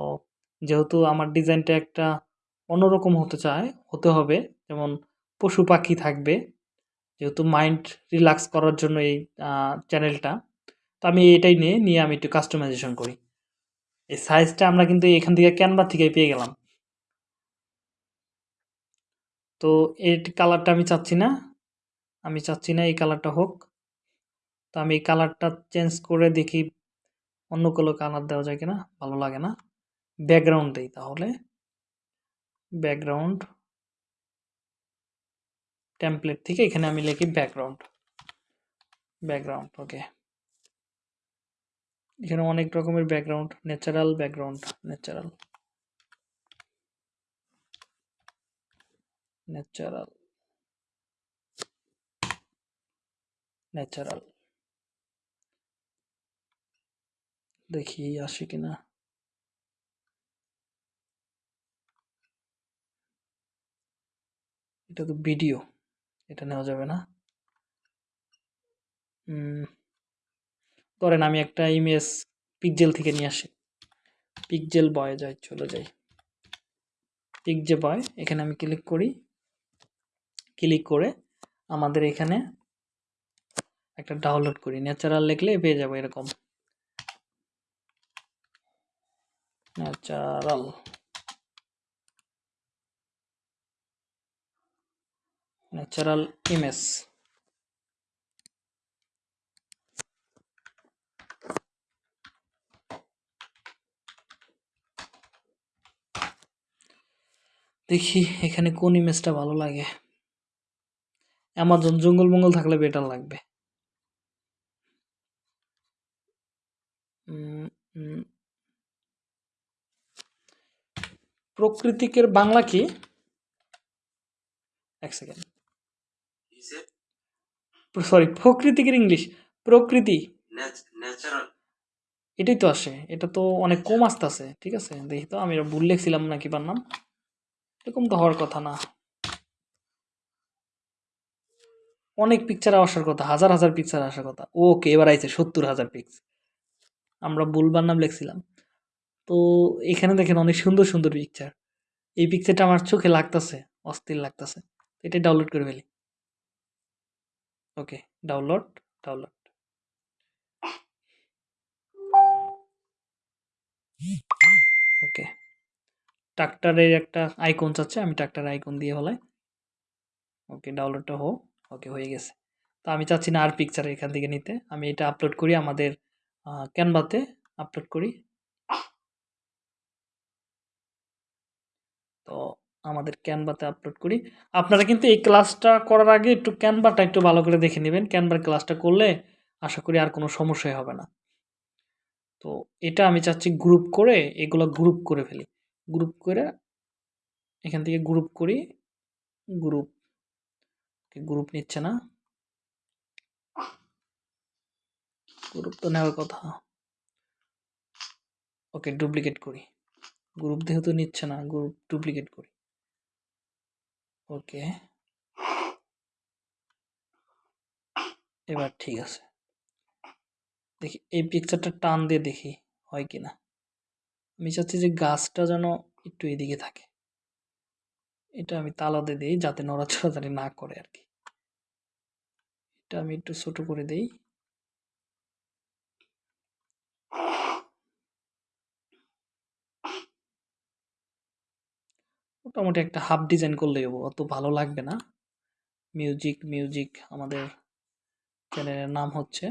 যেহেতু আমার ডিজাইনটা একটা অন্যরকম হতে চায়, হতে হবে, যেমন পশু পাখি থাকবে। যেহেতু মাইন্ড রিল্যাক্স করার জন্য এই চ্যানেলটা তো আমি এটাই নিয়ে নিয়ে আমি একটু কাস্টমাইজেশন করি। এই সাইজটা আমরা কিন্তু এখান থেকে ক্যানভা থেকে পেয়ে গেলাম। তো এই কালারটা আমি চাচ্ছি না। আমি চাচ্ছি না এই কালারটা হোক। তো আমি এই কালারটা চেঞ্জ করে দেখি অন্য কোনো কালার দেওয়া যায় কিনা, ভালো লাগে না। ব্যাকগ্রাউন্ড দেই তাহলে। ব্যাকগ্রাউন্ড টেমপ্লেট থেকে এখানে আমি লিখি ব্যাকগ্রাউন্ড ব্যাকগ্রাউন্ড ওকে এখানে অনেক রকমের background natural background natural natural natural দেখি আসে কিনা এটা তো ভিডিও এটা নেওয়া যাবে না। ধরেন আমি একটা ইমেজ পিকজেল থেকে নিয়ে আসি। পিকজেল বয় যাই, চলে যাই। পিকজে বয় এখানে আমি ক্লিক করি। ক্লিক করে আমাদের এখানে একটা ডাউনলোড করি। ন্যাচারাল লিখলে পেয়ে যাব এরকম। ন্যাচারাল ন্যাচারাল ইমেজ দেখি এখানে কোন ইমেজটা ভালো লাগে। অ্যামাজন জঙ্গল মঙ্গল থাকলে বেটার লাগবে। প্রকৃতিকের বাংলা কি? এক সেকেন্ড সরি প্রকৃতিকের ইংলিশ প্রকৃতি। এটাই তো আসে এটা তো অনেক কম আসতেছে ঠিক আছে? দেখি তো আমি ভুল লিখছিলাম নাকি পার নাম? এরকম তো হওয়ার কথা না। অনেক পিকচার আসার কথা হাজার হাজার পিকচার আসার কথা। ওকে এবার আইছে সত্তর হাজার পিক্স আমরা ভুলবার নাম লিখছিলাম। তো এখানে দেখেন অনেক সুন্দর সুন্দর পিকচার এই পিকচারটা আমার চোখে লাগতেছে অস্থির লাগতেছে। এটা ডাউনলোড করে ফেলি। ওকে ডাউনলোড ডাউনলোড ওকে ট্রাক্টরের একটা আইকন চাচ্ছে আমি ট্রাক্টর আইকন দিয়ে ফেলাই। ওকে ডাউনলোডটা হোক ওকে হয়ে গেছে। তো আমি চাচ্ছি না আর পিকচার এখান থেকে নিতে। আমি এটা আপলোড করি আমাদের ক্যানভাতে আপলোড করি। তো আমাদের ক্যানভাতে আপলোড করি। আপনারা কিন্তু এই ক্লাসটা করার আগে একটু ক্যানভাটা একটু ভালো করে দেখে নেবেন। ক্যানভার ক্লাসটা করলে আশা করি আর কোনো সমস্যাই হবে না। তো এটা আমি চাচ্ছি গ্রুপ করে এগুলো গ্রুপ করে ফেলি। গ্রুপ করে এখান থেকে গ্রুপ করি। গ্রুপ গ্রুপ নিচ্ছে না। গ্রুপ তো নেওয়ার কথা। ওকে ডুপ্লিকেট করি। গ্রুপ যেহেতু নিচ্ছে না গ্রুপ ডুপ্লিকেট করি। ওকে এবার ঠিক আছে। দেখি, এই পিকচারটা টান দিয়ে দেখি হয় কি না আমি চাচ্ছি যে গাছটা যেন একটু এদিকে থাকে। এটা আমি তালাতে দিই যাতে নড়াচড়াচড়ি না করে আর কি। এটা আমি একটু ছোট করে দেই। মোটামুটি একটা হাফ ডিজাইন করলেই হব, অত ভালো লাগবে না। মিউজিক মিউজিক আমাদের চ্যানেলের নাম হচ্ছে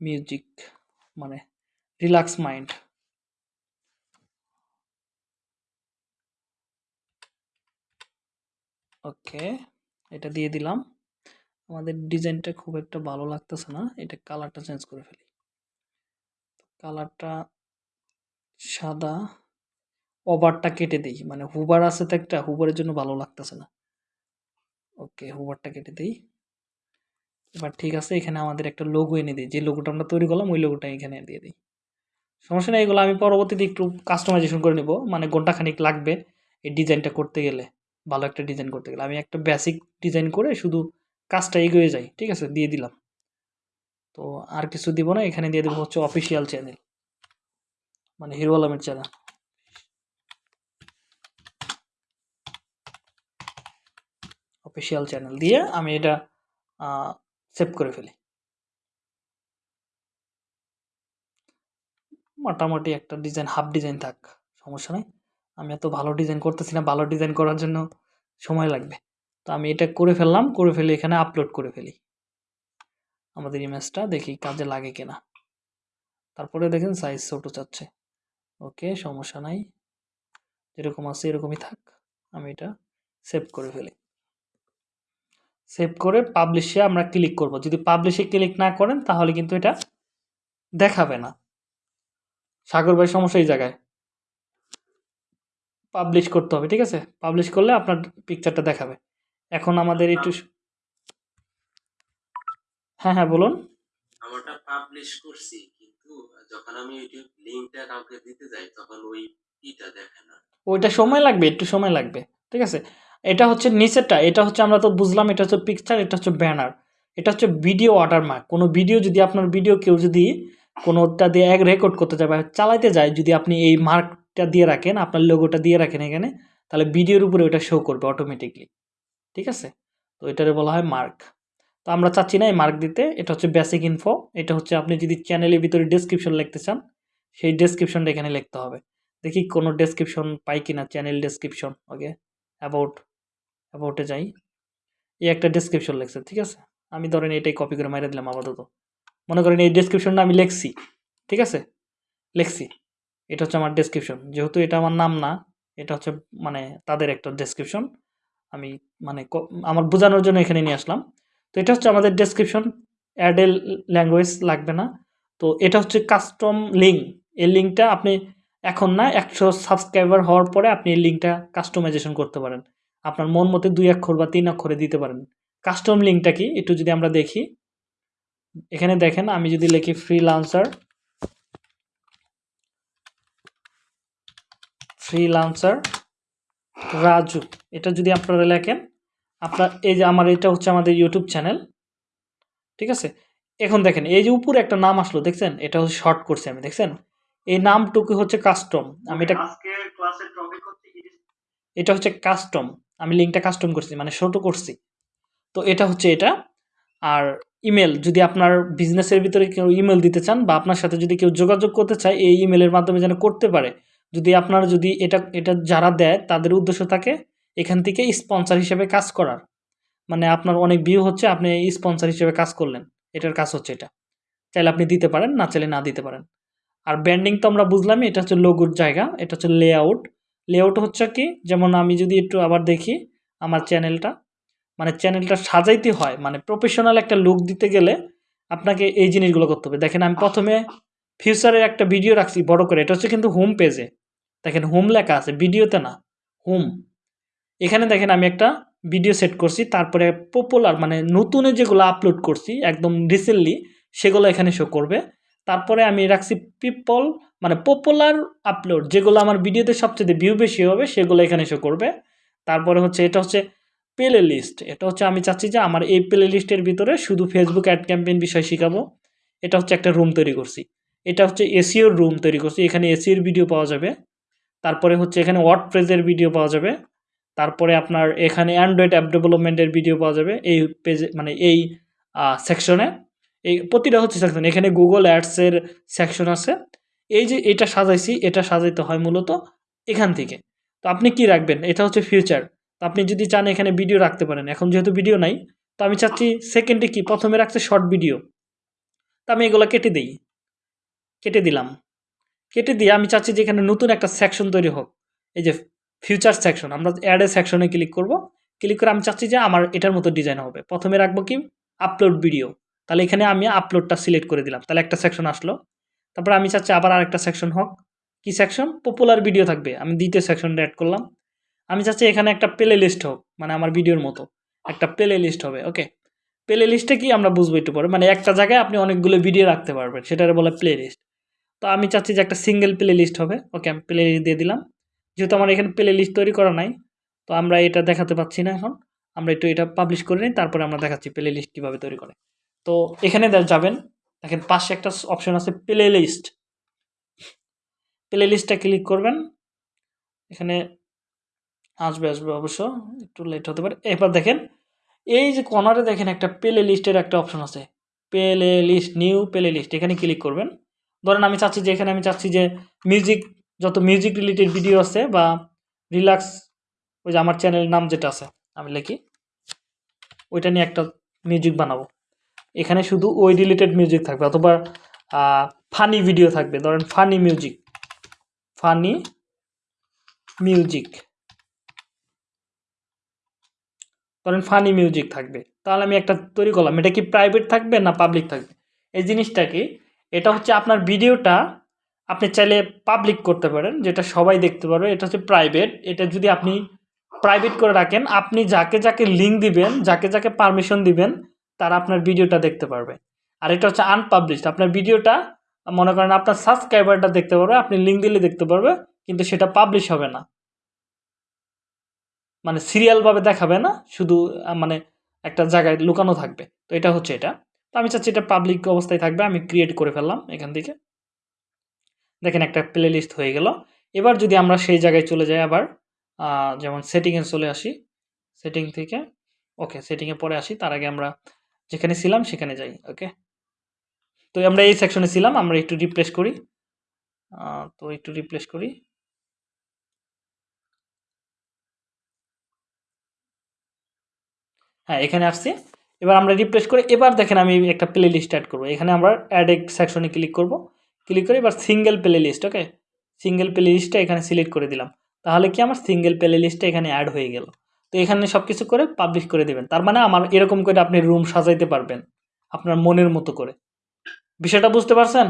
মিউজিক মানে রিল্যাক্স মাইন্ড। ওকে, এটা দিয়ে দিলাম। আমাদের ডিজাইনটা খুব একটা ভালো লাগতেছে না, এটা কালারটা চেঞ্জ করে ফেলি। কালারটা সাদা। ওভারটা কেটে দিই। মানে হুবার আছে তো একটা, হুবারের জন্য ভালো লাগতেছে না। ওকে, হুবারটা কেটে দিই। এবার ঠিক আছে, এখানে আমাদের একটা লোগো এনে দিই। যে লোগোটা আমরা তৈরি করলাম, ওই লোগোটা এখানে দিয়ে দিই। সমস্যা নেই, এগুলো আমি পরবর্তীতে একটু কাস্টমাইজেশন করে নেব। মানে ঘন্টাখানিক লাগবে এই ডিজাইনটা করতে গেলে। ভালো একটা ডিজাইন করতে গেলে। আমি একটা বেসিক ডিজাইন করে শুধু কাজটা এগিয়ে যাই। ঠিক আছে, দিয়ে দিলাম। তো আর কিছু দিব না, এখানে দিয়ে দেবো হচ্ছে অফিসিয়াল চ্যানেল মানে হিরো আলমের চ্যানেল অফিসিয়াল চ্যানেল দিয়ে আমি এটা সেভ করে ফেলি। মোটামুটি একটা ডিজাইন হাফ ডিজাইন থাক, সমস্যা নেই। আমি এত ভালো ডিজাইন করতেছি না, ভালো ডিজাইন করার জন্য সময় লাগবে। তো আমি এটা করে ফেললাম, করে ফেলে এখানে আপলোড করে ফেলি। আমাদের ইমেজটা দেখি কাজে লাগে কিনা। তারপরে দেখেন সাইজ ছোটো চাচ্ছে। ওকে, সমস্যা নাই। যেরকম আছে এরকমই থাক, আমি এটা সেভ করে ফেলি। সেভ করে পাবলিশে আমরা ক্লিক করব। যদি পাবলিশে ক্লিক না করেন তাহলে কিন্তু এটা দেখাবে না। সাগর ভাই সমস্যা এই জায়গায়। পাবলিশ করতে হবে ঠিক আছে? পাবলিশ করলে আপনার পিকচারটা দেখাবে। এখন আমাদের একটু হ্যাঁ হ্যাঁ বলুন। আমারটা পাবলিশ করছি কিন্তু যখন আমি ইউটিউব লিঙ্কটা কাউকে দিতে যাই তখন ওই ইটা দেখে না। ওইটা সময় লাগবে একটু সময় লাগবে ঠিক আছে? এটা হচ্ছে নিচেরটা, এটা হচ্ছে আমরা তো বুঝলাম, এটা হচ্ছে পিকচার এটা হচ্ছে ব্যানার এটা হচ্ছে ভিডিও ওয়াটারমার্ক কোনো ভিডিও যদি আপনার ভিডিও কেউ যদি কোনোটা দিয়ে এক রেকর্ড করতে যায় বা চালাইতে যায়, যদি আপনি এই মার্কটা দিয়ে রাখেন, আপনার লোগোটা দিয়ে রাখেন এখানে, তাহলে ভিডিওর উপরে ওটা শো করবে অটোমেটিকলি ঠিক আছে? তো এটারে বলা হয় মার্ক তো আমরা চাচ্ছি না এই মার্ক দিতে, এটা হচ্ছে বেসিক ইনফো এটা হচ্ছে আপনি যদি চ্যানেলের ভিতরে ডেসক্রিপশন লিখতে চান, সেই ডেসক্রিপশনটা এখানে লিখতে হবে। দেখি কোনো ডেসক্রিপশন পাই কিনা চ্যানেল ডেসক্রিপশন ওকে অ্যাবাউট অ্যাবাউটে যাই। এই একটা ডেসক্রিপশন লিখছে, ঠিক আছে? আমি ধরেন এটাই কপি করে মাইরে দিলাম আপাতত। মনে করেন এই ডেসক্রিপশনটা আমি লিখছি, ঠিক আছে? লিখছি। এটা হচ্ছে আমার ডেসক্রিপশন যেহেতু এটা আমার নাম না, এটা হচ্ছে মানে তাদের একটা ডেসক্রিপশন আমি মানে আমার বোঝানোর জন্য এখানে নিয়ে আসলাম। তো এটা হচ্ছে আমাদের ডেসক্রিপশন অ্যাডেল ল্যাঙ্গুয়েজ লাগবে না। তো এটা হচ্ছে কাস্টম লিঙ্ক এই লিঙ্কটা আপনি এখন না একশো সাবস্ক্রাইবার হওয়ার পরে আপনি এই লিঙ্কটা কাস্টমাইজেশন করতে পারেন। আপনার মন মতে দুই অক্ষর বা তিন অক্ষরে দিতে পারেন। কাস্টম লিঙ্কটা কি? একটু যদি আমরা দেখি। এখানে দেখেন আমি যদি লিখি freelancer freelancer Raju. এটা যদি আপনারা লেখেন আপনার এই যে আমার এটা হচ্ছে আমাদের ইউটিউব চ্যানেল ঠিক আছে? এখন দেখেন এই যে উপরে একটা নাম আসলো দেখছেন? এটা হচ্ছে শর্ট করছি আমি দেখছেন? এই নামটুকু হচ্ছে কাস্টম আমি এটা এটা হচ্ছে কাস্টম আমি লিঙ্কটা কাস্টম করছি মানে ছোটো করছি। তো এটা হচ্ছে এটা। আর ইমেল যদি আপনার বিজনেসের ভিতরে কেউ ইমেল দিতে চান বা আপনার সাথে যদি কেউ যোগাযোগ করতে চায়, এই ইমেলের মাধ্যমে যেন করতে পারে। যদি আপনার যদি এটা এটা যারা দেয়, তাদের উদ্দেশ্য থাকে এখান থেকে স্পন্সর হিসেবে কাজ করার। মানে আপনার অনেক ভিউ হচ্ছে, আপনি স্পন্সর হিসেবে কাজ করলেন। এটার কাজ হচ্ছে এটা। চাইলে আপনি দিতে পারেন, না চাইলে না দিতে পারেন। আর ব্র্যান্ডিং তো আমরা বুঝলামই, এটা হচ্ছে লোগোর জায়গা, এটা হচ্ছে লেআউট লেআউট হচ্ছে কি? যেমন আমি যদি একটু আবার দেখি আমার চ্যানেলটা মানে চ্যানেলটা সাজাইতে হয় মানে প্রফেশনাল একটা লুক দিতে গেলে আপনাকে এই জিনিসগুলো করতে হবে। দেখেন আমি প্রথমে ফিউচারের একটা ভিডিও রাখছি, বড় করে। এটা হচ্ছে কিন্তু হোম পেজে দেখেন হোম লেখা আছে ভিডিওতে না হোম এখানে দেখেন আমি একটা ভিডিও সেট করছি, তারপরে পপুলার মানে নতুনে যেগুলো আপলোড করছি, একদম রিসেন্টলি সেগুলো এখানে শো করবে। তারপরে আমি রাখছি পিপল মানে পপুলার আপলোড যেগুলো আমার ভিডিওতে সবচেয়ে ভিউ বেশি হবে, সেগুলো এখানে শো করবে। তারপরে হচ্ছে, এটা হচ্ছে প্লে লিস্ট এটা হচ্ছে আমি চাচ্ছি যে আমার এই প্লে লিস্টের ভিতরে শুধু ফেসবুক অ্যাড ক্যাম্পেইন বিষয় শেখাবো। এটা হচ্ছে একটা রুম তৈরি করছি। এটা হচ্ছে এসিওর রুম তৈরি করছি, এখানে এসিওর ভিডিও পাওয়া যাবে। তারপরে হচ্ছে এখানে ওয়ার্ড প্রেজের ভিডিও পাওয়া যাবে। তারপরে আপনার এখানে অ্যান্ড্রয়েড অ্যাপ ডেভেলপমেন্টের ভিডিও পাওয়া যাবে, এই পেজে মানে এই সেকশনে এই প্রতিটা হচ্ছে সেকশন এখানে গুগল অ্যাডসের সেকশন আছে। এই যে এটা সাজাইছি, এটা সাজাইতে হয় মূলত এখান থেকে। তো আপনি কি রাখবেন? এটা হচ্ছে ফিউচার তো আপনি যদি চান এখানে ভিডিও রাখতে পারেন। এখন যেহেতু ভিডিও নাই, তো আমি চাচ্ছি সেকেন্ডে কি? প্রথমে রাখছে শর্ট ভিডিও তো আমি এগুলো কেটে দিই। কেটে দিলাম। কেটে দিয়ে আমি চাচ্ছি যে এখানে নতুন একটা সেকশন তৈরি হোক। এই যে ফিউচার সেকশন আমরা অ্যাডে সেকশনে ক্লিক করব। ক্লিক করে আমি চাচ্ছি যে আমার এটার মতো ডিজাইন হবে। প্রথমে রাখব কি? আপলোড ভিডিও তাহলে এখানে আমি আপলোডটা সিলেক্ট করে দিলাম। তাহলে একটা সেকশন আসলো। তারপর আমি চাচ্ছি আবার আরেকটা সেকশন হোক। কি সেকশন পপুলার ভিডিও থাকবে। আমি দ্বিতীয় সেকশনটা অ্যাড করলাম। আমি চাচ্ছি এখানে একটা প্লে লিস্ট হোক মানে আমার ভিডিওর মতো। একটা প্লে লিস্ট হবে ওকে প্লে লিস্টে কি আমরা বুঝব একটু পরে? মানে একটা জায়গায় আপনি অনেকগুলো ভিডিও রাখতে পারবেন, সেটারে বলে প্লে লিস্ট তো আমি চাচ্ছি যে একটা সিঙ্গেল প্লে লিস্ট হবে ওকে আমি প্লে লিস্ট দিয়ে দিলাম। যেহেতু আমার এখানে প্লে লিস্ট তৈরি করা নাই, তো আমরা এটা দেখাতে পাচ্ছি না এখন। আমরা একটু এটা পাবলিশ করে নিই, তারপরে আমরা দেখাচ্ছি প্লে লিস্ট কীভাবে তৈরি করে। তো এখানে যাবেন। দেখেন পাশে একটা অপশন আছে প্লে লিস্ট প্লে লিস্টটা ক্লিক করবেন। এখানে আসবে আসবে অবশ্য। একটু লেট হতে পারে। এবার দেখেন, এই যে কর্নারে দেখেন একটা প্লে লিস্টের একটা অপশন আছে। Playlist new playlist এখানে ক্লিক করবেন। ধরেন আমি চাচ্ছি যে, এখানে আমি চাচ্ছি যে মিউজিক যত মিউজিক রিলেটেড ভিডিও আছে বা রিল্যাক্স ওই যে আমার চ্যানেলের নাম যেটা আছে, আমি লিখি। ওইটা নিয়ে একটা মিউজিক বানাবো। এখানে শুধু ওই রিলেটেড মিউজিক থাকবে অথবা ফানি ভিডিও থাকবে। ধরেন ফানি মিউজিক ফানি মিউজিক ধরেন ফানি মিউজিক থাকবে। তাহলে আমি একটা তৈরি করলাম। এটা কি প্রাইভেট থাকবে না পাবলিক থাকবে? এই জিনিসটা কি? এটা হচ্ছে আপনার ভিডিওটা আপনি চাইলে পাবলিক করতে পারেন, যেটা সবাই দেখতে পারবে। এটা হচ্ছে প্রাইভেট এটা যদি আপনি প্রাইভেট করে রাখেন, আপনি যাকে যাকে লিঙ্ক দিবেন, যাকে যাকে পারমিশন দিবেন তারা আপনার ভিডিওটা দেখতে পারবে। আর এটা হচ্ছে আনপাবলিশড আপনার ভিডিওটা, মনে করেন আপনার সাবস্ক্রাইবারটা দেখতে পারবে, আপনি লিঙ্ক দিলে দেখতে পারবে, কিন্তু সেটা পাবলিশ হবে না। মানে সিরিয়ালভাবে দেখাবে না, শুধু মানে একটা জায়গায় লুকানো থাকবে। তো এটা হচ্ছে এটা। তো আমি চাচ্ছি এটা পাবলিক অবস্থায় থাকবে, আমি ক্রিয়েট করে ফেললাম এখান থেকে। দেখেন একটা প্লে লিস্ট হয়ে গেল। এবার যদি আমরা সেই জায়গায় চলে যাই আবার যেমন সেটিংয়ে চলে আসি। সেটিং থেকে ওকে সেটিংয়ে পরে আসি। তার আগে আমরা যেখানে ছিলাম, সেখানে যাই ওকে তো আমরা এই সেকশনে ছিলাম, আমরা একটু রিপ্লেস করি। তো একটু রিপ্লেস করি। হ্যাঁ এখানে আসছি। এবার আমরা রিপ্লেস করে, এবার দেখেন আমি একটা প্লে লিস্ট অ্যাড করব। এখানে আমরা অ্যাড এক সেকশনে ক্লিক করব। ক্লিক করে এবার single playlist okay single প্লে লিস্টটা এখানে সিলেক্ট করে দিলাম। তাহলে কি আমার সিঙ্গেল প্লে লিস্টটা এখানে অ্যাড হয়ে গেল? তো এখানে সব কিছু করে পাবলিশ করে দেবেন। তার মানে আমার এরকম করে আপনি রুম সাজাইতে পারবেন আপনার মনের মতো করে। বিষয়টা বুঝতে পারছেন?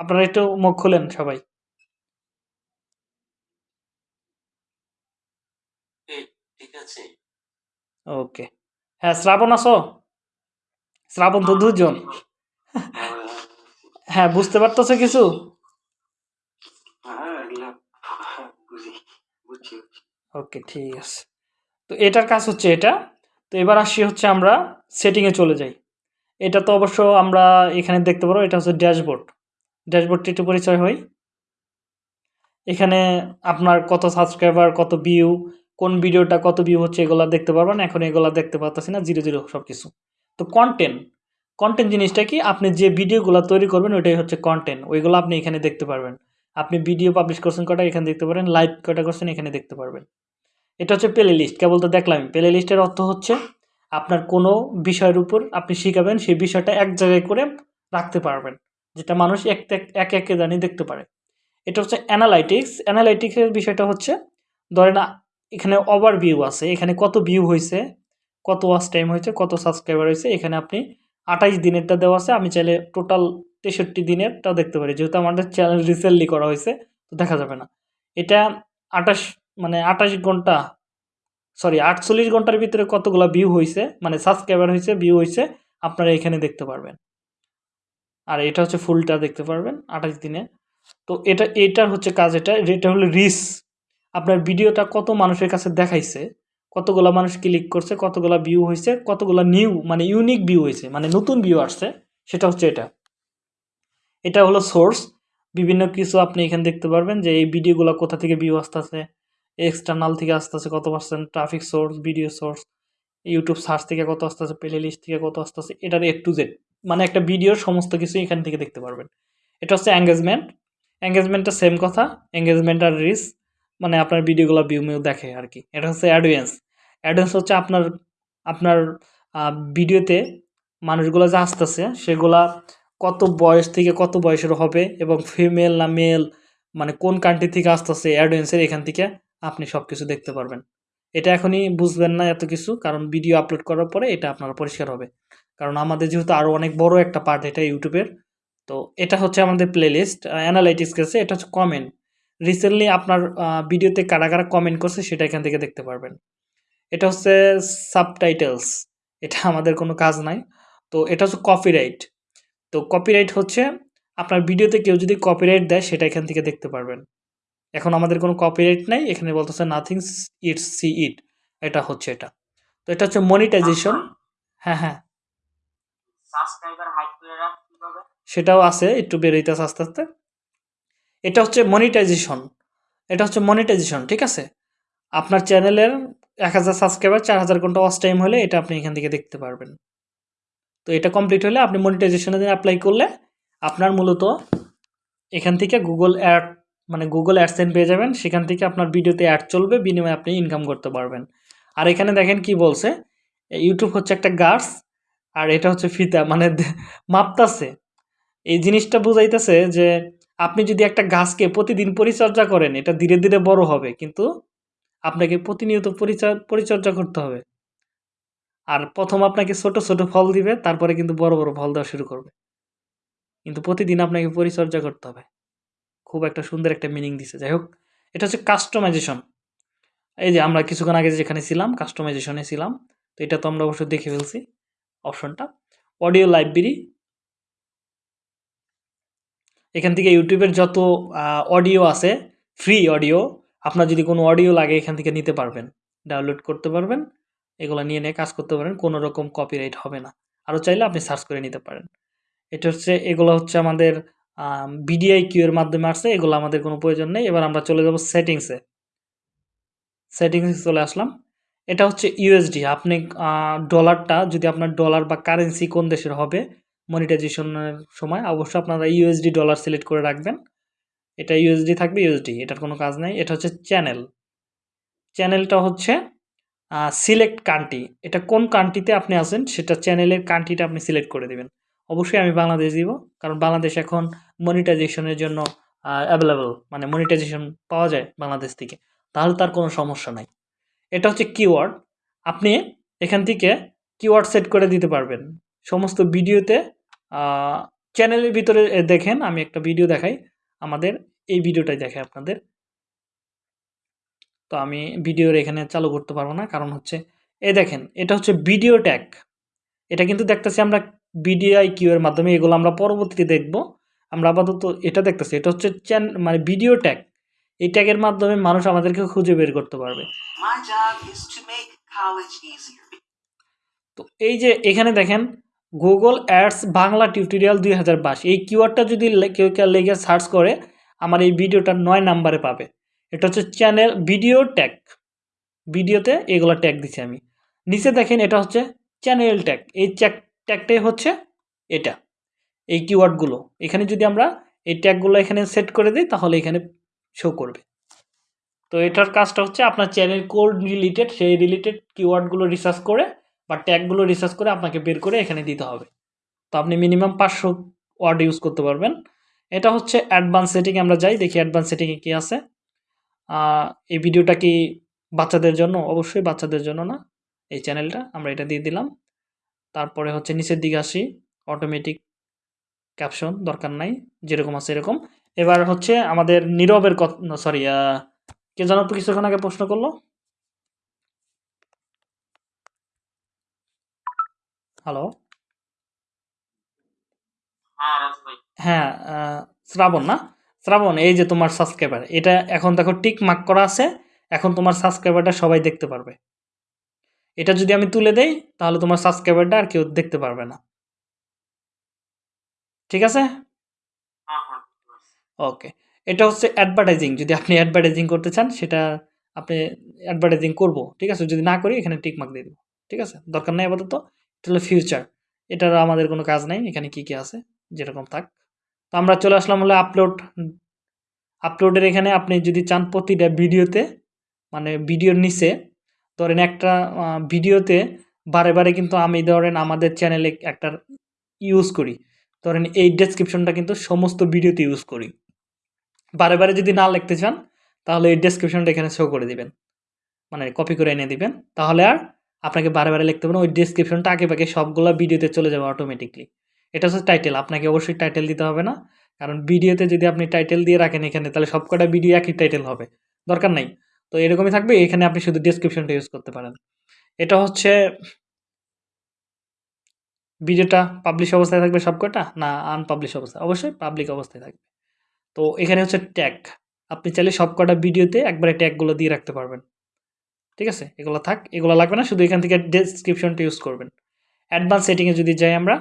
আপনারা একটু মুখ খুলেন সবাই। ওকে। হ্যাঁ শ্রাবণ আসো শ্রাবণ তো দুজন। হ্যাঁ বুঝতে পারতেছো কিছু? হ্যাঁ ওকে ঠিক আছে। তো এটার কাজ হচ্ছে এটা। তো এবার আসি হচ্ছে আমরা সেটিংয়ে চলে যাই। এটা তো অবশ্য আমরা এখানে দেখতে পারো, এটা হচ্ছে ড্যাশবোর্ড। ড্যাশবোর্ডটি একটু পরিচয় হয়। এখানে আপনার কত সাবস্ক্রাইবার, কত ভিউ কোন ভিডিওটা কত ভিউ হচ্ছে এগুলা দেখতে পারবেন। এখন এগুলা দেখতে পাচ্ছি না জিরো জিরো সব কিছু তো কন্টেন্ট কন্টেন্ট জিনিসটা কি? আপনি যে ভিডিওগুলো তৈরি করবেন ওইটাই হচ্ছে কন্টেন্ট ওইগুলো আপনি এখানে দেখতে পারবেন। আপনি ভিডিও পাবলিশ করছেন কটা এখানে দেখতে পারেন লাইভ কটা করছেন এখানে দেখতে পারবেন। এটা হচ্ছে প্লে লিস্ট কেবল তো দেখলাম। প্লে লিস্টের অর্থ হচ্ছে আপনার কোনো বিষয়ের উপর আপনি শিখাবেন, সেই বিষয়টা এক জায়গায় করে রাখতে পারবেন, যেটা মানুষ এক এক- এক জানি দেখতে পারে। এটা হচ্ছে অ্যানালাইটিক্স অ্যানালাইটিক্সের বিষয়টা হচ্ছে, ধরেন এখানে ওভার ভিউ আছে, এখানে কত ভিউ হয়েছে কত ওয়াচ টাইম হয়েছে কত সাবস্ক্রাইবার হয়েছে এখানে আপনি আঠাইশ দিনেরটা দেওয়া আছে, আমি চাইলে টোটাল তেষট্টি দিনেরটা দেখতে পারি, যেহেতু আমাদের চ্যানেল রিসেন্টলি করা হয়েছে তো দেখা যাবে না। এটা আঠাশ মানে আঠাশ ঘণ্টা সরি আটচল্লিশ ঘণ্টার ভিতরে কতগুলো ভিউ হয়েছে মানে সাবস্ক্রাইবার হয়েছে ভিউ হয়েছে আপনারা এখানে দেখতে পারবেন। আর এটা হচ্ছে ফুলটা দেখতে পারবেন, আঠাশ দিনে। তো এটা এটার হচ্ছে কাজ এটা এটা হলো রিস আপনার ভিডিওটা কত মানুষের কাছে দেখাইছে, কতগুলা মানুষ ক্লিক করছে, কতগুলা ভিউ হয়েছে কতগুলা নিউ মানে ইউনিক ভিউ হয়েছে মানে নতুন ভিউ আসছে, সেটা হচ্ছে এটা। এটা হলো সোর্স বিভিন্ন কিছু আপনি এখানে দেখতে পারবেন যে এই ভিডিওগুলো কোথা থেকে ভিউ আসতেছে এক্সটার্নাল থেকে আসতেছে কত percent traffic source video source YouTube search থেকে কত আসতেছে প্লে লিস্ট থেকে কত আসতেছে এটার এ টু জেড মানে একটা ভিডিওর সমস্ত কিছু এখান থেকে দেখতে পারবেন। এটা হচ্ছে এঙ্গেজমেন্ট এঙ্গেজমেন্টটা সেম কথা। এঙ্গেজমেন্ট আর রিস মানে আপনার ভিডিওগুলো ভিউ মিউ দেখে আর কি এটা হচ্ছে অ্যাডভেন্স অ্যাডভেন্স হচ্ছে আপনার আপনার ভিডিওতে মানুষগুলো যে আসতেছে, সেগুলা কত বয়স থেকে কত বয়সের হবে এবং ফিমেল না মেল মানে কোন কান্ট্রি থেকে আসতেছে অ্যাডোয়েন্সের এখান থেকে আপনি সব কিছু দেখতে পারবেন। এটা এখনই বুঝবেন না এত কিছু, কারণ ভিডিও আপলোড করার পরে এটা আপনার পরিষ্কার হবে। কারণ আমাদের যেহেতু আরও অনেক বড় একটা পার্ট এটা ইউটিউবের তো এটা হচ্ছে আমাদের প্লেলিস্ট অ্যানালাইটিক্স গেছে, এটা হচ্ছে কমেন্ট রিসেন্টলি আপনার ভিডিওতে কারা কারা কমেন্ট করছে সেটা এখান থেকে দেখতে পারবেন। এটা হচ্ছে সাবটাইটেলস এটা আমাদের কোনো কাজ নাই। তো এটা হচ্ছে কপিরাইট তো কপিরাইট হচ্ছে আপনার ভিডিওতে কেউ যদি কপিরাইট দেয় সেটা এখান থেকে দেখতে পারবেন। এখন আমাদের কোনো কপিরাইট নাই এখানে বলতেছে নাথিং ইট সি ইট এটা হচ্ছে এটা। তো এটা হচ্ছে মনিটাইজেশন হ্যাঁ হ্যাঁ। সাবস্ক্রাইবার হাইড করে রাখ কীভাবে সেটাও আছে একটু বেরোইতেছে আস্তে আস্তে। এটা হচ্ছে মনিটাইজেশন এটা হচ্ছে মনিটাইজেশন ঠিক আছে? আপনার চ্যানেলের এক হাজার সাবস্ক্রাইবার চার হাজার ঘণ্টা ওয়াচ টাইম হলে এটা আপনি এখান থেকে দেখতে পারবেন। তো এটা কমপ্লিট হলে আপনি মনিটাইজেশনে অ্যাপ্লাই করলে আপনার মূলত এখান থেকে গুগল অ্যাড মানে গুগল অ্যাডসেন্ট পেয়ে যাবেন। সেখান থেকে আপনার ভিডিওতে অ্যাড চলবে, বিনিময়ে আপনি ইনকাম করতে পারবেন। আর এখানে দেখেন কি বলছে? ইউটিউব হচ্ছে একটা গার্স আর এটা হচ্ছে ফিতা মানে মাপতাছে। এই জিনিসটা বুঝাইতেছে যে আপনি যদি একটা গাছকে প্রতিদিন পরিচর্যা করেন, এটা ধীরে ধীরে বড় হবে, কিন্তু আপনাকে প্রতিনিয়ত পরিচর- পরিচর্যা করতে হবে। আর প্রথম আপনাকে ছোট ছোট ফল দিবে, তারপরে কিন্তু বড় বড় ফল দেওয়া শুরু করবে। কিন্তু প্রতিদিন আপনাকে পরিচর্যা করতে হবে। খুব একটা সুন্দর একটা মিনিং দিছে। যাই হোক, এটা হচ্ছে কাস্টমাইজেশন এই যে আমরা কিছুক্ষণ আগে যেখানে ছিলাম কাস্টমাইজেশনে ছিলাম, তো এটা তো আমরা অবশ্যই দেখে ফেলছি অপশনটা অডিও লাইব্রেরি এখান থেকে ইউটিউবের যত অডিও আছে ফ্রি অডিও আপনার যদি কোনো অডিও লাগে, এখান থেকে নিতে পারবেন। ডাউনলোড করতে পারবেন। এগুলো নিয়ে নিয়ে কাজ করতে পারেন, কোনো রকম কপিরাইট হবে না। আরও চাইলে আপনি সার্চ করে নিতে পারেন। এটা হচ্ছে, এগুলো হচ্ছে আমাদের বিডিআই কিউ এর মাধ্যমে আসছে, এগুলো আমাদের কোনো প্রয়োজন নেই। এবার আমরা চলে যাব সেটিংসে সেটিংসে চলে আসলাম। এটা হচ্ছে ইউএসডি আপনি ডলারটা যদি আপনার ডলার বা কারেন্সি কোন দেশের হবে মনিটাইজেশনের সময়, অবশ্যই আপনারা ইউএসডি ডলার সিলেক্ট করে রাখবেন। এটা ইউএসডি থাকবে ইউএসডি এটার কোনো কাজ নেই। এটা হচ্ছে চ্যানেল চ্যানেলটা হচ্ছে সিলেক্ট কান্ট্রি এটা কোন কান্ট্রিতে আপনি আছেন, সেটা চ্যানেলের কান্ট্রিটা আপনি সিলেক্ট করে দেবেন। অবশ্যই আমি বাংলাদেশ দিব, কারণ বাংলাদেশ এখন মনিটাইজেশনের জন্য অ্যাভেলেবল মানে মনিটাইজেশন পাওয়া যায় বাংলাদেশ থেকে, তাহলে তার কোনো সমস্যা নাই। এটা হচ্ছে কিওয়ার্ড আপনি এখান থেকে কিওয়ার্ড সেট করে দিতে পারবেন। সমস্ত ভিডিওতে চ্যানেলের ভিতরে দেখেন, আমি একটা ভিডিও দেখাই, আমাদের এই ভিডিওটাই দেখাই আপনাদের। তো আমি ভিডিওর এখানে চালু করতে পারব না, কারণ হচ্ছে, এ দেখেন, এটা হচ্ছে ভিডিও ট্যাগ এটা কিন্তু দেখতেছি আমরা বিডিআই কিউ এর মাধ্যমে, এগুলো আমরা পরবর্তীতে দেখব। আমরা আপাতত এটা দেখতেছি এটা হচ্ছে চ্যান মানে ভিডিও ট্যাগ এই ট্যাগের মাধ্যমে মানুষ আমাদেরকে খুঁজে বের করতে পারবে. তো এই যে এখানে দেখেন গুগল অ্যাডস বাংলা টিউটোরিয়াল দুই হাজার বাইশ। এই কিওয়ার্ডটা যদি কেউ কেউ লেগে সার্চ করে আমার এই ভিডিওটা নয় নাম্বারে পাবে। এটা হচ্ছে চ্যানেল ভিডিও ট্যাগ ভিডিওতে এগুলো ট্যাগ দিচ্ছি আমি। নিচে দেখেন এটা হচ্ছে চ্যানেল ট্যাগ এই ট্যাগ ট্যাগটাই হচ্ছে এটা। এই কিওয়ার্ডগুলো এখানে যদি আমরা এই ট্যাগগুলো এখানে সেট করে দিই, তাহলে এখানে শো করবে। তো এটার কাজটা হচ্ছে আপনার চ্যানেল কোড রিলেটেড সেই রিলেটেড কিওয়ার্ডগুলো রিসার্চ করে বা ট্যাগগুলো রিসার্চ করে আপনাকে বের করে এখানে দিতে হবে। তো আপনি মিনিমাম পাঁচশো ওয়ার্ড ইউজ করতে পারবেন। এটা হচ্ছে অ্যাডভান্স সেটিং আমরা যাই, দেখি অ্যাডভান্স সেটিংয়ে কী আছে। এই ভিডিওটা কি বাচ্চাদের জন্য? অবশ্যই বাচ্চাদের জন্য না। এই চ্যানেলটা আমরা এটা দিয়ে দিলাম। তারপরে হচ্ছে নিচের দিকে আসি অটোমেটিক ক্যাপশন দরকার নাই যেরকম আছে এরকম। এবার হচ্ছে আমাদের নীরবের কথা সরি কে জানো তো কিছুক্ষণ আগে প্রশ্ন করল? হ্যালো হ্যাঁ হ্যাঁ শ্রাবণ না? শ্রাবণ এই যে তোমার সাবস্ক্রাইবার এটা এখন দেখো টিক মার্ক করা আছে এখন তোমার সাবস্ক্রাইবারটা সবাই দেখতে পারবে। এটা যদি আমি তুলে দেই তাহলে তোমার সাবস্ক্রাইবারটা আর কেউ দেখতে পারবে না। ঠিক আছে? হ্যাঁ হ্যাঁ বুঝতে পারছি। ওকে। এটা হচ্ছে অ্যাডভার্টাইজিং যদি আপনি অ্যাডভার্টাইজিং করতে চান সেটা আপনি অ্যাডভার্টাইজিং করব ঠিক আছে? যদি না করি এখানে টিক মার্ক দিয়ে দেবো ঠিক আছে? দরকার নেই আপাতত এটা হলো ফিউচার এটার আমাদের কোনো কাজ নাই এখানে কি কি আছে যেরকম থাক। তো আমরা চলে আসলাম হলো আপলোড আপলোডের এখানে আপনি যদি চান প্রতিটা ভিডিওতে মানে ভিডিওর নিচে ধরেন একটা ভিডিওতে বারে বারে কিন্তু আমি ধরেন আমাদের চ্যানেলে একটা ইউজ করি। ধরেন এই ডেসক্রিপশনটা কিন্তু সমস্ত ভিডিওতে ইউজ করি। বারে বারে যদি না লিখতে চান, তাহলে এই ডেসক্রিপশনটা এখানে শো করে দিবেন। মানে কপি করে এনে দিবেন। তাহলে আর আপনাকে বারে বারে লিখতে হবে না, ওই ডেসক্রিপশনটা আগে পাকে সবগুলো ভিডিওতে চলে যাবে অটোমেটিকলি এটা হচ্ছে টাইটেল আপনাকে অবশ্যই টাইটেল দিতে হবে না। কারণ ভিডিওতে যদি আপনি টাইটেল দিয়ে রাখেন এখানে, তাহলে সবকটা ভিডিও একই টাইটেল হবে। দরকার নাই। তো এরকমই থাকবে, এখানে আপনি শুধু ডেসক্রিপশনটা ইউজ করতে পারেন। এটা হচ্ছে ভিডিওটা পাবলিশ অবস্থায় থাকবে সবকটা না আনপাবলিশ অবস্থায়? অবশ্যই পাবলিক অবস্থায় থাকবে। তো এখানে হচ্ছে ট্যাগ আপনি চাইলে সবকটা ভিডিওতে একবারে ট্যাগগুলো দিয়ে রাখতে পারবেন। ঠিক আছে? এগুলো থাক, এগুলো লাগবে না, শুধু এখান থেকে ডেসক্রিপশনটা ইউজ করবেন। অ্যাডভান্স সেটিংয়ে যদি যাই আমরা,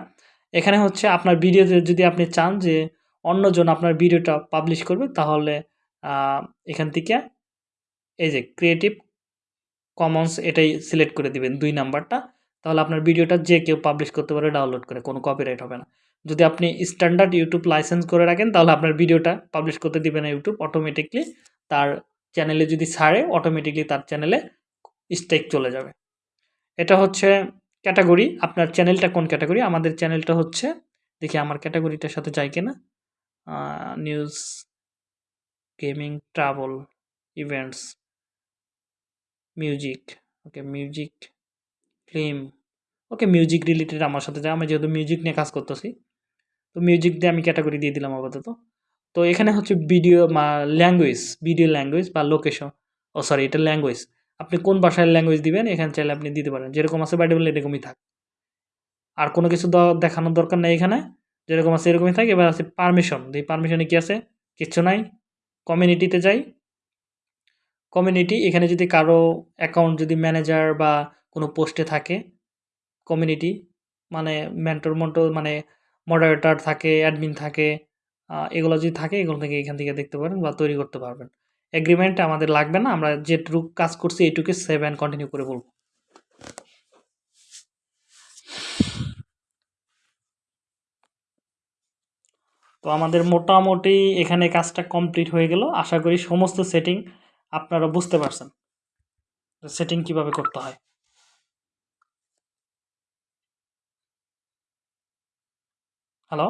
এখানে হচ্ছে আপনার ভিডিওতে যদি আপনি চান যে অন্যজন আপনার ভিডিওটা পাবলিশ করবে, তাহলে এখান থেকে এই যে ক্রিয়েটিভ কমন্স এটাই সিলেক্ট করে দিবেন দুই নাম্বারটা তাহলে আপনার ভিডিওটা যে কেউ পাবলিশ করতে পারে ডাউনলোড করে, কোনো কপিরাইট হবে না। যদি আপনি স্ট্যান্ডার্ড ইউটিউব লাইসেন্স করে রাখেন, তাহলে আপনার ভিডিওটা পাবলিশ করতে দিবে না ইউটিউব অটোমেটিকলি তার চ্যানেলে যদি ছাড়ে অটোমেটিকলি তার চ্যানেলে স্টেক চলে যাবে। এটা হচ্ছে ক্যাটাগরি আপনার চ্যানেলটা কোন ক্যাটাগরি আমাদের চ্যানেলটা হচ্ছে, দেখি আমার ক্যাটাগরিটার সাথে যায় কিনা। News gaming travel events music okay music film okay music related আমার সাথে যায়। আমি যেহেতু মিউজিক নিয়ে কাজ করতেছি, তো মিউজিক দিয়ে আমি ক্যাটাগরি দিয়ে দিলাম আপাতত। তো এখানে হচ্ছে ভিডিও ল্যাঙ্গুয়েজ ভিডিও ল্যাঙ্গুয়েজ বা লোকেশন ও সরি এটা ল্যাঙ্গুয়েজ আপনি কোন ভাষায় ল্যাঙ্গুয়েজ দিবেন, এখানে চাইলে আপনি দিতে পারেন। যেরকম আছে বাইটেবল এরকমই থাক। আর কোনো কিছু দেখানোর দরকার নেই এখানে। যেরকম আছে এরকমই থাকে। এবার আছে পারমিশন এই পারমিশনে কি আছে? কিচ্ছু নাই। কমিউনিটিতে যাই। কমিউনিটি এখানে যদি কারও অ্যাকাউন্ট যদি ম্যানেজার বা কোনো পোস্টে থাকে কমিউনিটি মানে মেন্টর মন্টর মানে মডারেটর থাকে অ্যাডমিন থাকে এগুলো যদি থাকে, এগুলো থেকে এখান থেকে দেখতে পারেন বা তৈরি করতে পারবেন। এগ্রিমেন্ট আমাদের লাগবে না, আমরা যেটুকু কাজ করছি, এইটুকু সেভ অ্যান্ড কন্টিনিউ করে বলব। তো আমাদের মোটামুটি এখানে কাজটা কমপ্লিট হয়ে গেল। আশা করি সমস্ত সেটিং আপনারা বুঝতে পারছেন। সেটিং কীভাবে করতে হয়? হ্যালো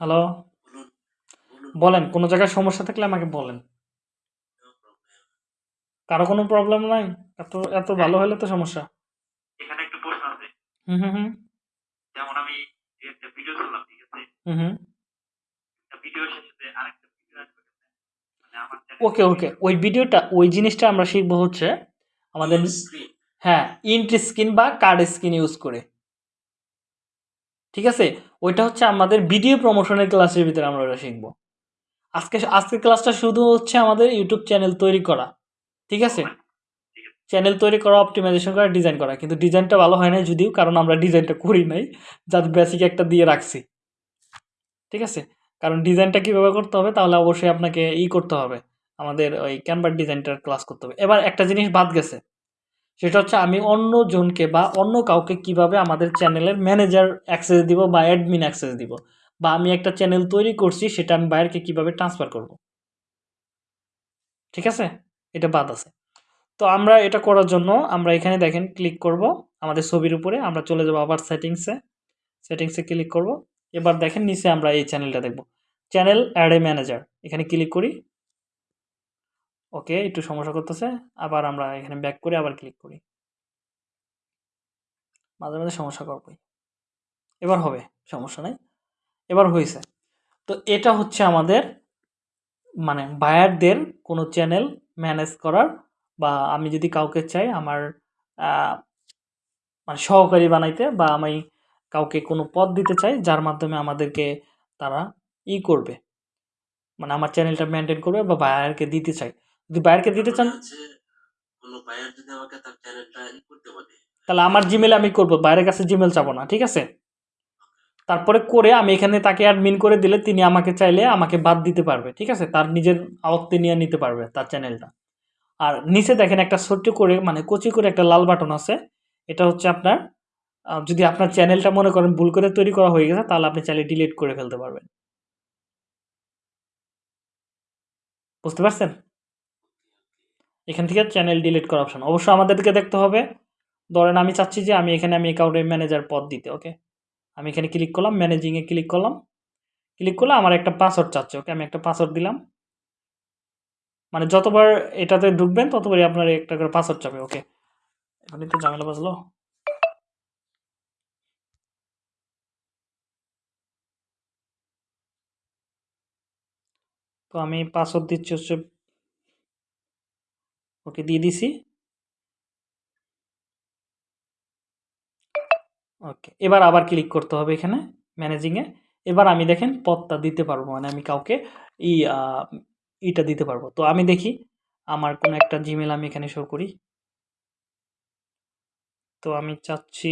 হ্যালো বলুন কোনো জায়গায় সমস্যা থাকলে আমাকে বলেন। কারও কোনো প্রবলেম নাই? এত এত ভালো হলে তো সমস্যা। এখানে একটু প্রশ্ন আছে। হুম হুম হুম। যেমন আমি একটা ভিডিও করলাম ঠিক আছে? হুম হুম। একটা ভিডিও শেষে আরেকটা ভিডিও আসবে। মানে আমার ওকে ওকে ওই ভিডিওটা ওই জিনিসটা আমরা শিখব হচ্ছে আমাদের স্ক্রিন হ্যাঁ ইন্ট স্ক্রিন বা কার্ড স্ক্রিন ইউজ করে। ঠিক আছে? ওইটা হচ্ছে আমাদের ভিডিও প্রমোশনের ক্লাসের ভিতরে আমরা ওটা শিখব। আজকে, আজকের ক্লাসটা শুধু হচ্ছে আমাদের ইউটিউব চ্যানেল তৈরি করা। ঠিক আছে? চ্যানেল তৈরি করা অপটিমাইজেশন করা ডিজাইন করা। কিন্তু ডিজাইনটা ভালো হয় না যদিও, কারণ আমরা ডিজাইনটা করি নাই। যার বেসিক একটা দিয়ে রাখছি। ঠিক আছে? কারণ ডিজাইনটা কীভাবে করতে হবে, তাহলে অবশ্যই আপনাকে ই করতে হবে। আমাদের ওই ক্যানভার ডিজাইনটার ক্লাস করতে হবে। এবার একটা জিনিস বাদ গেছে। সেটা হচ্ছে আমি অন্য জনকে বা অন্য কাউকে কীভাবে আমাদের চ্যানেলের ম্যানেজার অ্যাক্সেস দিব বা অ্যাডমিন অ্যাক্সেস দিব বা আমি একটা চ্যানেল তৈরি করছি সেটা আমি বাইরকে কীভাবে ট্রান্সফার করব? ঠিক আছে? এটা বাদ আছে। তো আমরা এটা করার জন্য আমরা এখানে দেখেন ক্লিক করব আমাদের ছবির উপরে, আমরা চলে যাব আবার সেটিংসে সেটিংসে ক্লিক করব। এবার দেখেন নিচে আমরা এই চ্যানেলটা দেখব। চ্যানেল অ্যাড এ ম্যানেজার এখানে ক্লিক করি। ওকে, একটু সমস্যা করতেছে। আবার আমরা এখানে ব্যাক করে আবার ক্লিক করি। মাঝে মাঝে সমস্যা করবই এবার হবে, সমস্যা নাই। এবার হয়েছে তো এটা হচ্ছে আমাদের মানে বায়ারদের কোনো চ্যানেল ম্যানেজ করার বা আমি যদি কাউকে চাই আমার মানে সহকারী বানাইতে বা আমি কাউকে কোনো পদ দিতে চাই, যার মাধ্যমে আমাদেরকে তারা ই করবে। মানে আমার চ্যানেলটা মেনটেন করবে বা বায়ারকে দিতে চাই। যদি বায়ারকে দিতে চান কোনো বায়ার যদি আমাকে তার চ্যানেলটা করতে বলে। তাহলে আমার জিমেল আমি করব বাইরের কাছে জিমেল চাবো না ঠিক আছে? তারপরে করে আমি এখানে তাকে অ্যাডমিন করে দিলে তিনি আমাকে চাইলে আমাকে বাদ দিতে পারবে ঠিক আছে? তার নিজের আওত্তে নিয়ে নিতে পারবে তার চ্যানেলটা আর নিচে দেখেন একটা ছোট্ট করে মানে কচি করে একটা লাল বাটন আছে। এটা হচ্ছে আপনার যদি আপনার চ্যানেলটা মনে করেন ভুল করে তৈরি করা হয়ে গেছে তাহলে আপনি চাইলে ডিলিট করে ফেলতে পারবেন। বুঝতে পারছেন? এখান থেকে চ্যানেল ডিলিট করা অপশন অবশ্য আমাদেরকে দেখতে হবে। ধরেন আমি চাচ্ছি যে আমি এখানে আমি অ্যাকাউন্টের ম্যানেজার পদ দিতে ওকে আমি এখানে ক্লিক করলাম ম্যানেজিংয়ে ক্লিক করলাম। ক্লিক করলে আমার একটা পাসওয়ার্ড চাচ্ছে ওকে আমি একটা পাসওয়ার্ড দিলাম। মানে যতবার এটাতে ঢুকবেন, ততবারই আপনার একটা করে পাসওয়ার্ড চাবে ওকে এখনই তো ঝামেলা বাজলো। তো আমি পাসওয়ার্ড দিচ্ছি হচ্ছে ওকে দিয়ে দিছি। ওকে, এবার আবার ক্লিক করতে হবে এখানে ম্যানেজিংয়ে এবার আমি দেখেন পদটা দিতে পারব মানে আমি কাউকে ই ইটা দিতে পারব। তো আমি দেখি আমার কোনো একটা জিমেল আমি এখানে শো করি। তো আমি চাচ্ছি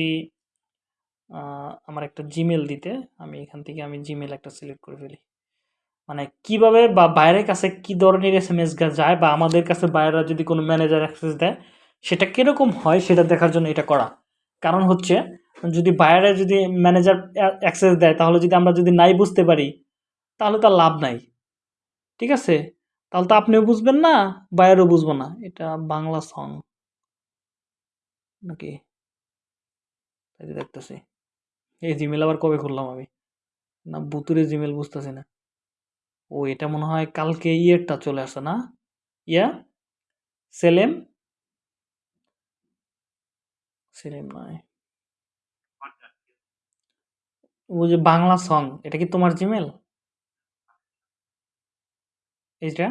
আমার একটা জিমেল দিতে। আমি এখান থেকে আমি জিমেল একটা সিলেক্ট করে ফেলি। মানে কীভাবে বা বাইরের কাছে কি ধরনের এস এম এস যায় বা আমাদের কাছে বাইরেরা যদি কোনো ম্যানেজার অ্যাক্সেস দেয়, সেটা কীরকম হয় সেটা দেখার জন্য এটা করা। কারণ হচ্ছে, যদি বাইরে যদি ম্যানেজার অ্যাক্সেস দেয়, তাহলে যদি আমরা যদি নাই বুঝতে পারি, তাহলে তার লাভ নাই। ঠিক আছে? তাহলে তো আপনিও বুঝবেন না, বাইরেও বুঝব না। এটা বাংলা সং নাকি? দেখতেছি। এই জিমেল আবার কবে খুললাম আমি? না বুতুরে জিমেল বুঝতেছি না। ও এটা মনে হয় কালকে ইয়েরটা চলে আসে না? ইয়া? সেলেম? সেলেম নয় ও যে বাংলা সং এটা কি তোমার জিমেল এইটা?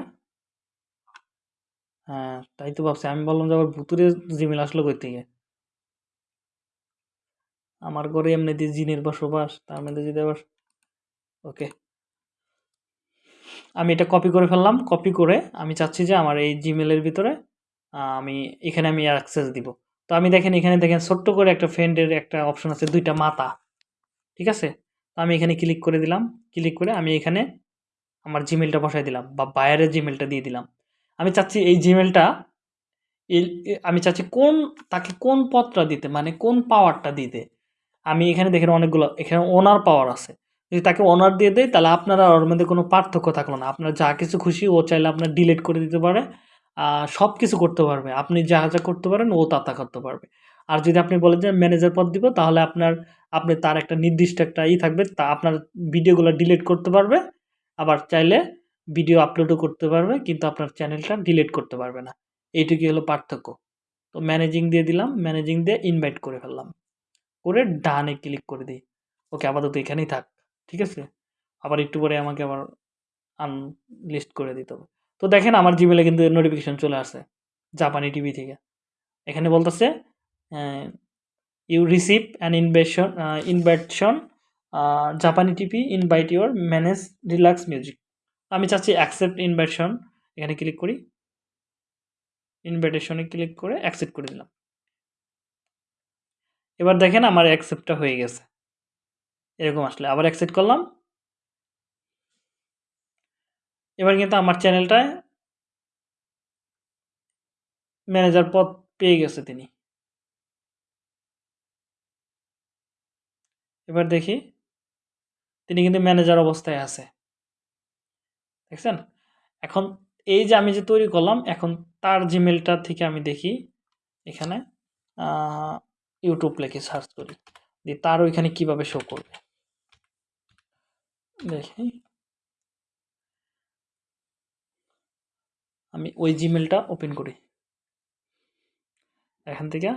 হ্যাঁ তাই তো ভাবছি। আমি বললাম যে আবার ভুতুরে জিমেল আসলো কই থেকে? আমার ঘরে এমনি এমনিতে জিনের বসবাস, তার মধ্যে যদি আবার ওকে আমি এটা কপি করে ফেললাম। কপি করে আমি চাচ্ছি যে আমার এই জিমেলের ভিতরে আমি এখানে আমি অ্যাক্সেস দিব। তো আমি দেখেন, এখানে দেখেন ছোট্ট করে একটা ফ্রেন্ডের একটা অপশন আছে, দুইটা মাথা ঠিক আছে? তো আমি এখানে ক্লিক করে দিলাম। ক্লিক করে আমি এখানে আমার জিমেলটা বসাই দিলাম বা বাইরের জিমেলটা দিয়ে দিলাম। আমি চাচ্ছি এই জিমেলটা আমি চাচ্ছি কোন, তাকে কোন পদটা দিতে মানে কোন পাওয়ারটা দিতে? আমি এখানে দেখেন অনেকগুলো, এখানে ওনার পাওয়ার আছে। যদি তাকে অনার দিয়ে দেয়, তাহলে আপনারা ওর মধ্যে কোনো পার্থক্য থাকল না। আপনার যা কিছু খুশি, ও চাইলে আপনার ডিলিট করে দিতে পারে সব কিছু করতে পারবে। আপনি যা যা করতে পারেন, ও তা তা করতে পারবে। আর যদি আপনি বলেন যে ম্যানেজার পদ দিব, তাহলে আপনার, আপনি তার একটা নির্দিষ্ট একটা ই থাকবে, তা আপনার ভিডিওগুলো ডিলিট করতে পারবে। আবার চাইলে ভিডিও আপলোডও করতে পারবে, কিন্তু আপনার চ্যানেলটা ডিলিট করতে পারবে না। এইটুকুই হলো পার্থক্য। তো ম্যানেজিং দিয়ে দিলাম ম্যানেজিং দিয়ে ইনভাইট করে ফেললাম। করে ডানে ক্লিক করে দিই। ওকে, আপাতত এখানেই থাক। ঠিক আছে? আবার একটু পরে আমাকে আবার আনলিস্ট করে দিতে হবে। তো দেখেন আমার জিমেলে কিন্তু নোটিফিকেশন চলে আসে জাপানি টিভি থেকে। এখানে বলতেছে you receive an invention invitation জাপানি TV invite your manage relax music আমি চাচ্ছি অ্যাকসেপ্ট ইনভাইটেশন এখানে ক্লিক করি। ইনভাইটেশনে ক্লিক করে অ্যাকসেপ্ট করে দিলাম। এবার দেখেন আমার অ্যাকসেপ্টটা হয়ে গেছে। এরকম আসলে। আবার অ্যাকসেপ্ট করলাম। এবার কিন্তু আমার চ্যানেলটায় ম্যানেজার পদ পেয়ে গেছে তিনি। এবার দেখি, তিনি কিন্তু ম্যানেজার অবস্থায় আছে। দেখছেন? এখন এই যে আমি যে তৈরি করলাম, এখন তার জিমেলটা থেকে আমি দেখি, এখানে ইউটিউব লেখে সার্চ করি। দিয়ে তার ওইখানে কীভাবে শো করবে? দেখি আমি ওই জিমেলটা ওপেন করি। এখান থেকে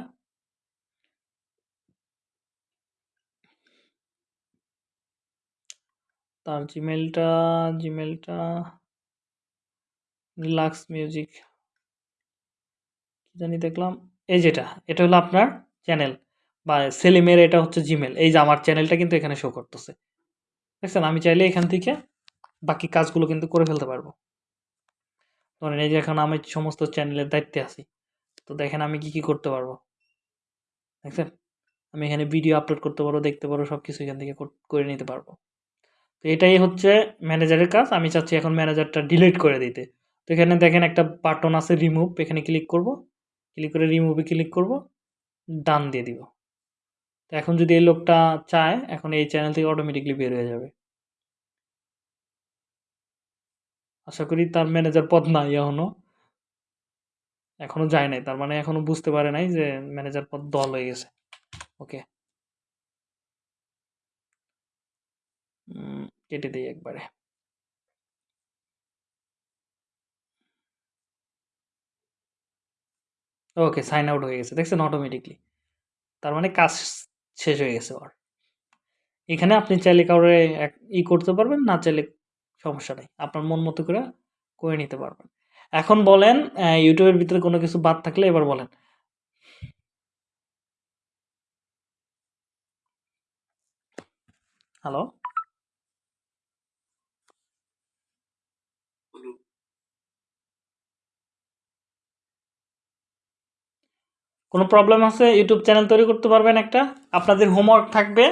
তার জিমেলটা জিমেলটা রিল্যাক্স মিউজিক কি জানি দেখলাম, এই যেটা, এটা হলো আপনার চ্যানেল বা সেলিমের এটা হচ্ছে জিমেল এই যে আমার চ্যানেলটা কিন্তু এখানে শো করতেছে। দেখছেন, আমি চাইলে এখান থেকে বাকি কাজগুলো কিন্তু করে ফেলতে পারব। ধরেন এই যে এখন আমি সমস্ত চ্যানেলের দায়িত্বে আছি, তো দেখেন আমি কি কি করতে পারব। দেখছেন? আমি এখানে ভিডিও আপলোড করতে পারব, দেখতে পারব সব কিছু এখান থেকে কর- নিতে পারব। তো এটাই হচ্ছে ম্যানেজারের কাজ, আমি চাচ্ছি এখন ম্যানেজারটা ডিলিট করে দিতে। তো এখানে দেখেন একটা বাটন আছে রিমুভ এখানে ক্লিক করব। ক্লিক করে রিমুভে ক্লিক করব ডান দিয়ে দিব। তো এখন যদি এই লোকটা চায়, এখন এই চ্যানেল থেকে অটোমেটিকলি বের হয়ে যাবে। আশা করি তার ম্যানেজার পদ নাই এখনও। এখনও যায় নাই, তার মানে এখনও বুঝতে পারে নাই যে ম্যানেজার পদ দল হয়ে গেছে। ওকে কেটে দিই একবারে। ওকে সাইন আউট হয়ে গেছে, দেখছেন অটোমেটিকলি তার মানে কাজ শেষ হয়ে গেছে ওর এখানে আপনি চাইলে কাউরে ই করতে পারবেন, না চাইলে সমস্যা নেই। আপনার মন মতো করে করে নিতে পারবেন। এখন বলেন ইউটিউবের ভিতরে কোনো কিছু বাদ থাকলে এবার বলেন। হ্যালো বলুন কোনো প্রবলেম আছে ইউটিউব চ্যানেল তৈরি করতে পারবেন একটা। আপনাদের হোমওয়ার্ক থাকবে।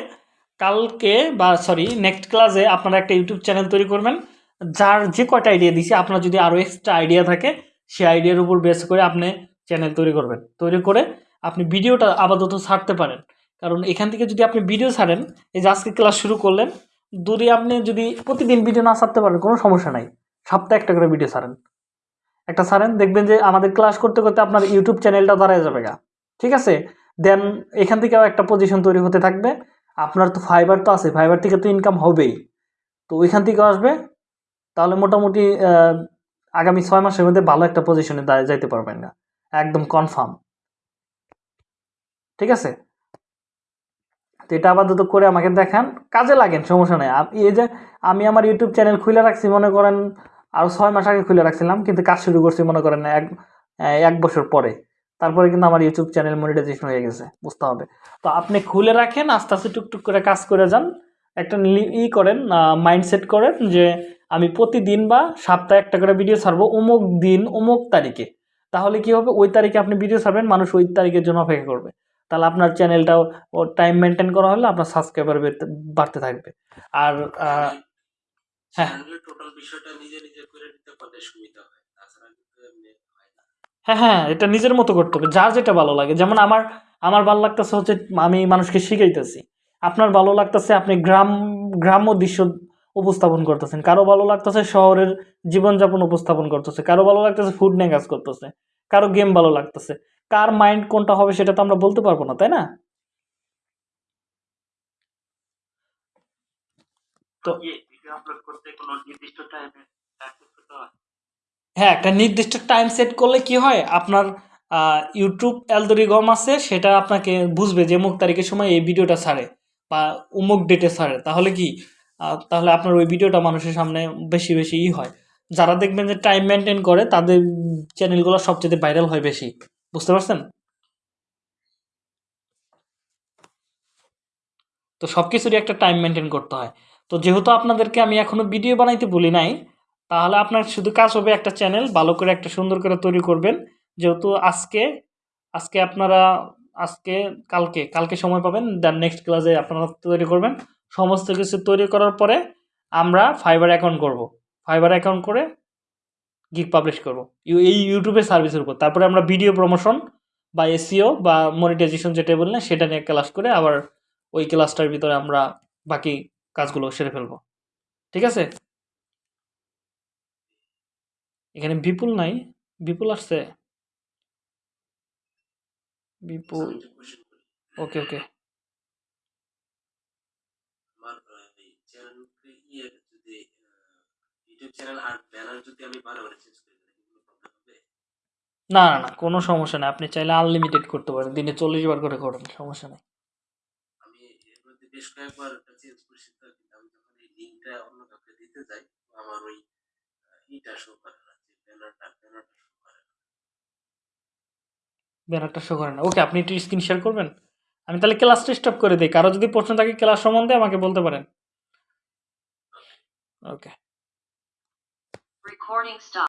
কালকে বা সরি নেক্সট ক্লাসে আপনারা একটা ইউটিউব চ্যানেল তৈরি করবেন। যার যে কয়টা আইডিয়া দিছি, আপনার যদি আরও এক্সট্রা আইডিয়া থাকে, সেই আইডিয়ার উপর বেস করে আপনি চ্যানেল তৈরি করবেন। তৈরি করে আপনি ভিডিওটা আপাতত ছাড়তে পারেন। কারণ এখান থেকে যদি আপনি ভিডিও ছাড়েন, এই যে আজকে ক্লাস শুরু করলেন দূরে আপনি যদি প্রতিদিন ভিডিও না ছাড়তে পারেন, কোনো সমস্যা নাই। সপ্তাহে একটা করে ভিডিও ছাড়েন। একটা ছাড়েন, দেখবেন যে আমাদের ক্লাস করতে করতে আপনার ইউটিউব চ্যানেলটা দাঁড়ায় যাবে গা। ঠিক আছে? দেন এখান থেকেও একটা পজিশন তৈরি হতে থাকবে। আপনার তো ফাইবার তো আছে ফাইবার থেকে তো ইনকাম হবেই। তো ওইখান থেকে আসবে। তাহলে মোটামুটি আগামী ছয় মাসের মধ্যে ভালো একটা পজিশনে দাঁড়িয়ে যাইতে পারবেন না। একদম কনফার্ম ঠিক আছে? তো এটা আপাতত করে আমাকে দেখান। কাজে লাগেন, সমস্যা নেই। এই যে আমি আমার ইউটিউব চ্যানেল খুলে রাখছি, মনে করেন আরও ছয় মাস আগে খুলে রাখছিলাম, কিন্তু কাজ শুরু করছি, মনে করেন এক এক বছর পরে। তারপরে কিন্তু আমার ইউটিউব চ্যানেল মনিটাইজেশন হয়ে গেছে, বুঝতে হবে। তো আপনি খুলে রাখেন, আস্তে আস্তে টুকটুক করে কাজ করে যান। একটা ই করেন মাইন্ডসেট করেন যে আমি প্রতিদিন বা সপ্তাহে একটা করে ভিডিও ছাড়বো অমুক দিন, অমুক তারিখে। তাহলে কি হবে? ওই তারিখে আপনি ভিডিও ছাড়বেন, মানুষ ওই তারিখের জন্য অপেক্ষা করবে। তাহলে আপনার চ্যানেলটাও টাইম মেনটেন করা হলে আপনার সাবস্ক্রাইবার বাড়তে থাকবে। আর হ্যাঁ। টোটাল বিষয়টা নিজে নিজে করে নিতে পারলে সুবিধা হয় তাছাড়া কিন্তু এমনি হয় না হ্যাঁ হ্যাঁ এটা নিজের মতো করতে হবে যার যেটা ভালো লাগে। যেমন আমার আমার ভালো লাগতেছে হচ্ছে আমি মানুষকে শিখাইতেছি। আপনার ভালো লাগতেছে, আপনি গ্রাম, গ্রাম্য দৃশ্য উপস্থাপন করতেছেন। কারও ভালো লাগতেছে, শহরের জীবনযাপন উপস্থাপন করতেছে। কারও ভালো লাগতেছে ফুড নিয়ে কাজ করতেছে। কারও গেম ভালো লাগতেছে। কার মাইন্ড কোনটা হবে সেটা তো আমরা বলতে পারব না, তাই না? তো আপলোড করতে কোনো নির্দিষ্ট টাইমে হ্যাঁ একটা নির্দিষ্ট টাইম সেট করলে কি হয়? আপনার ইউটিউব অ্যালগোরিদম আছে, সেটা আপনাকে বুঝবে যে অমুক তারিখের সময় এই ভিডিওটা ছাড়ে বা অমুক ডেটে ছাড়ে। তাহলে কি? তাহলে আপনার ওই ভিডিওটা মানুষের সামনে বেশি বেশি ই হয়। যারা দেখবেন যে টাইম মেনটেন করে, তাদের চ্যানেলগুলো সবচেয়ে ভাইরাল হয় বেশি। বুঝতে পারছেন? তো সব কিছুরই একটা টাইম মেনটেন করতে হয়। তো যেহেতু আপনাদেরকে আমি এখনও ভিডিও বানাইতে বলি নাই তাহলে আপনার শুধু কাজ হবে একটা চ্যানেল ভালো করে একটা সুন্দর করে তৈরি করবেন। যেহেতু আজকে আজকে আপনারা, আজকে, কালকে কালকে সময় পাবেন দেন নেক্সট ক্লাসে আপনারা তৈরি করবেন। সমস্ত কিছু তৈরি করার পরে আমরা ফাইবার অ্যাকাউন্ট করব। ফাইবার অ্যাকাউন্ট করে গিগ পাবলিশ করব। এই ইউটিউবের সার্ভিসের উপর। তারপরে আমরা ভিডিও প্রমোশন বা এসিও বা মনিটাইজেশন যেটা বললেন সেটা নিয়ে ক্লাস করে আবার ওই ক্লাসটার ভিতরে আমরা বাকি কাজগুলো সেরে ফেলব। ঠিক আছে? এখানে বিপুল নাই, বিপুল আসছে? বিপুল। ওকে ওকে। না না না, কোনো সমস্যা নেই। আপনি চাইলে আনলিমিটেড করতে পারেন। দিনে চল্লিশ বার করে করেন, সমস্যা নেই। আমি বেশ কয়েকবার চেঞ্জ দিতে আমার ওই শো ব্যানারটা শো করে না। ওকে, আপনি একটু স্ক্রিন শেয়ার করবেন? আমি তাহলে ক্লাসটা স্টপ করে দিই। কারও যদি প্রশ্ন থাকে ক্লাস সম্বন্ধে আমাকে বলতে পারেন। Okay recording.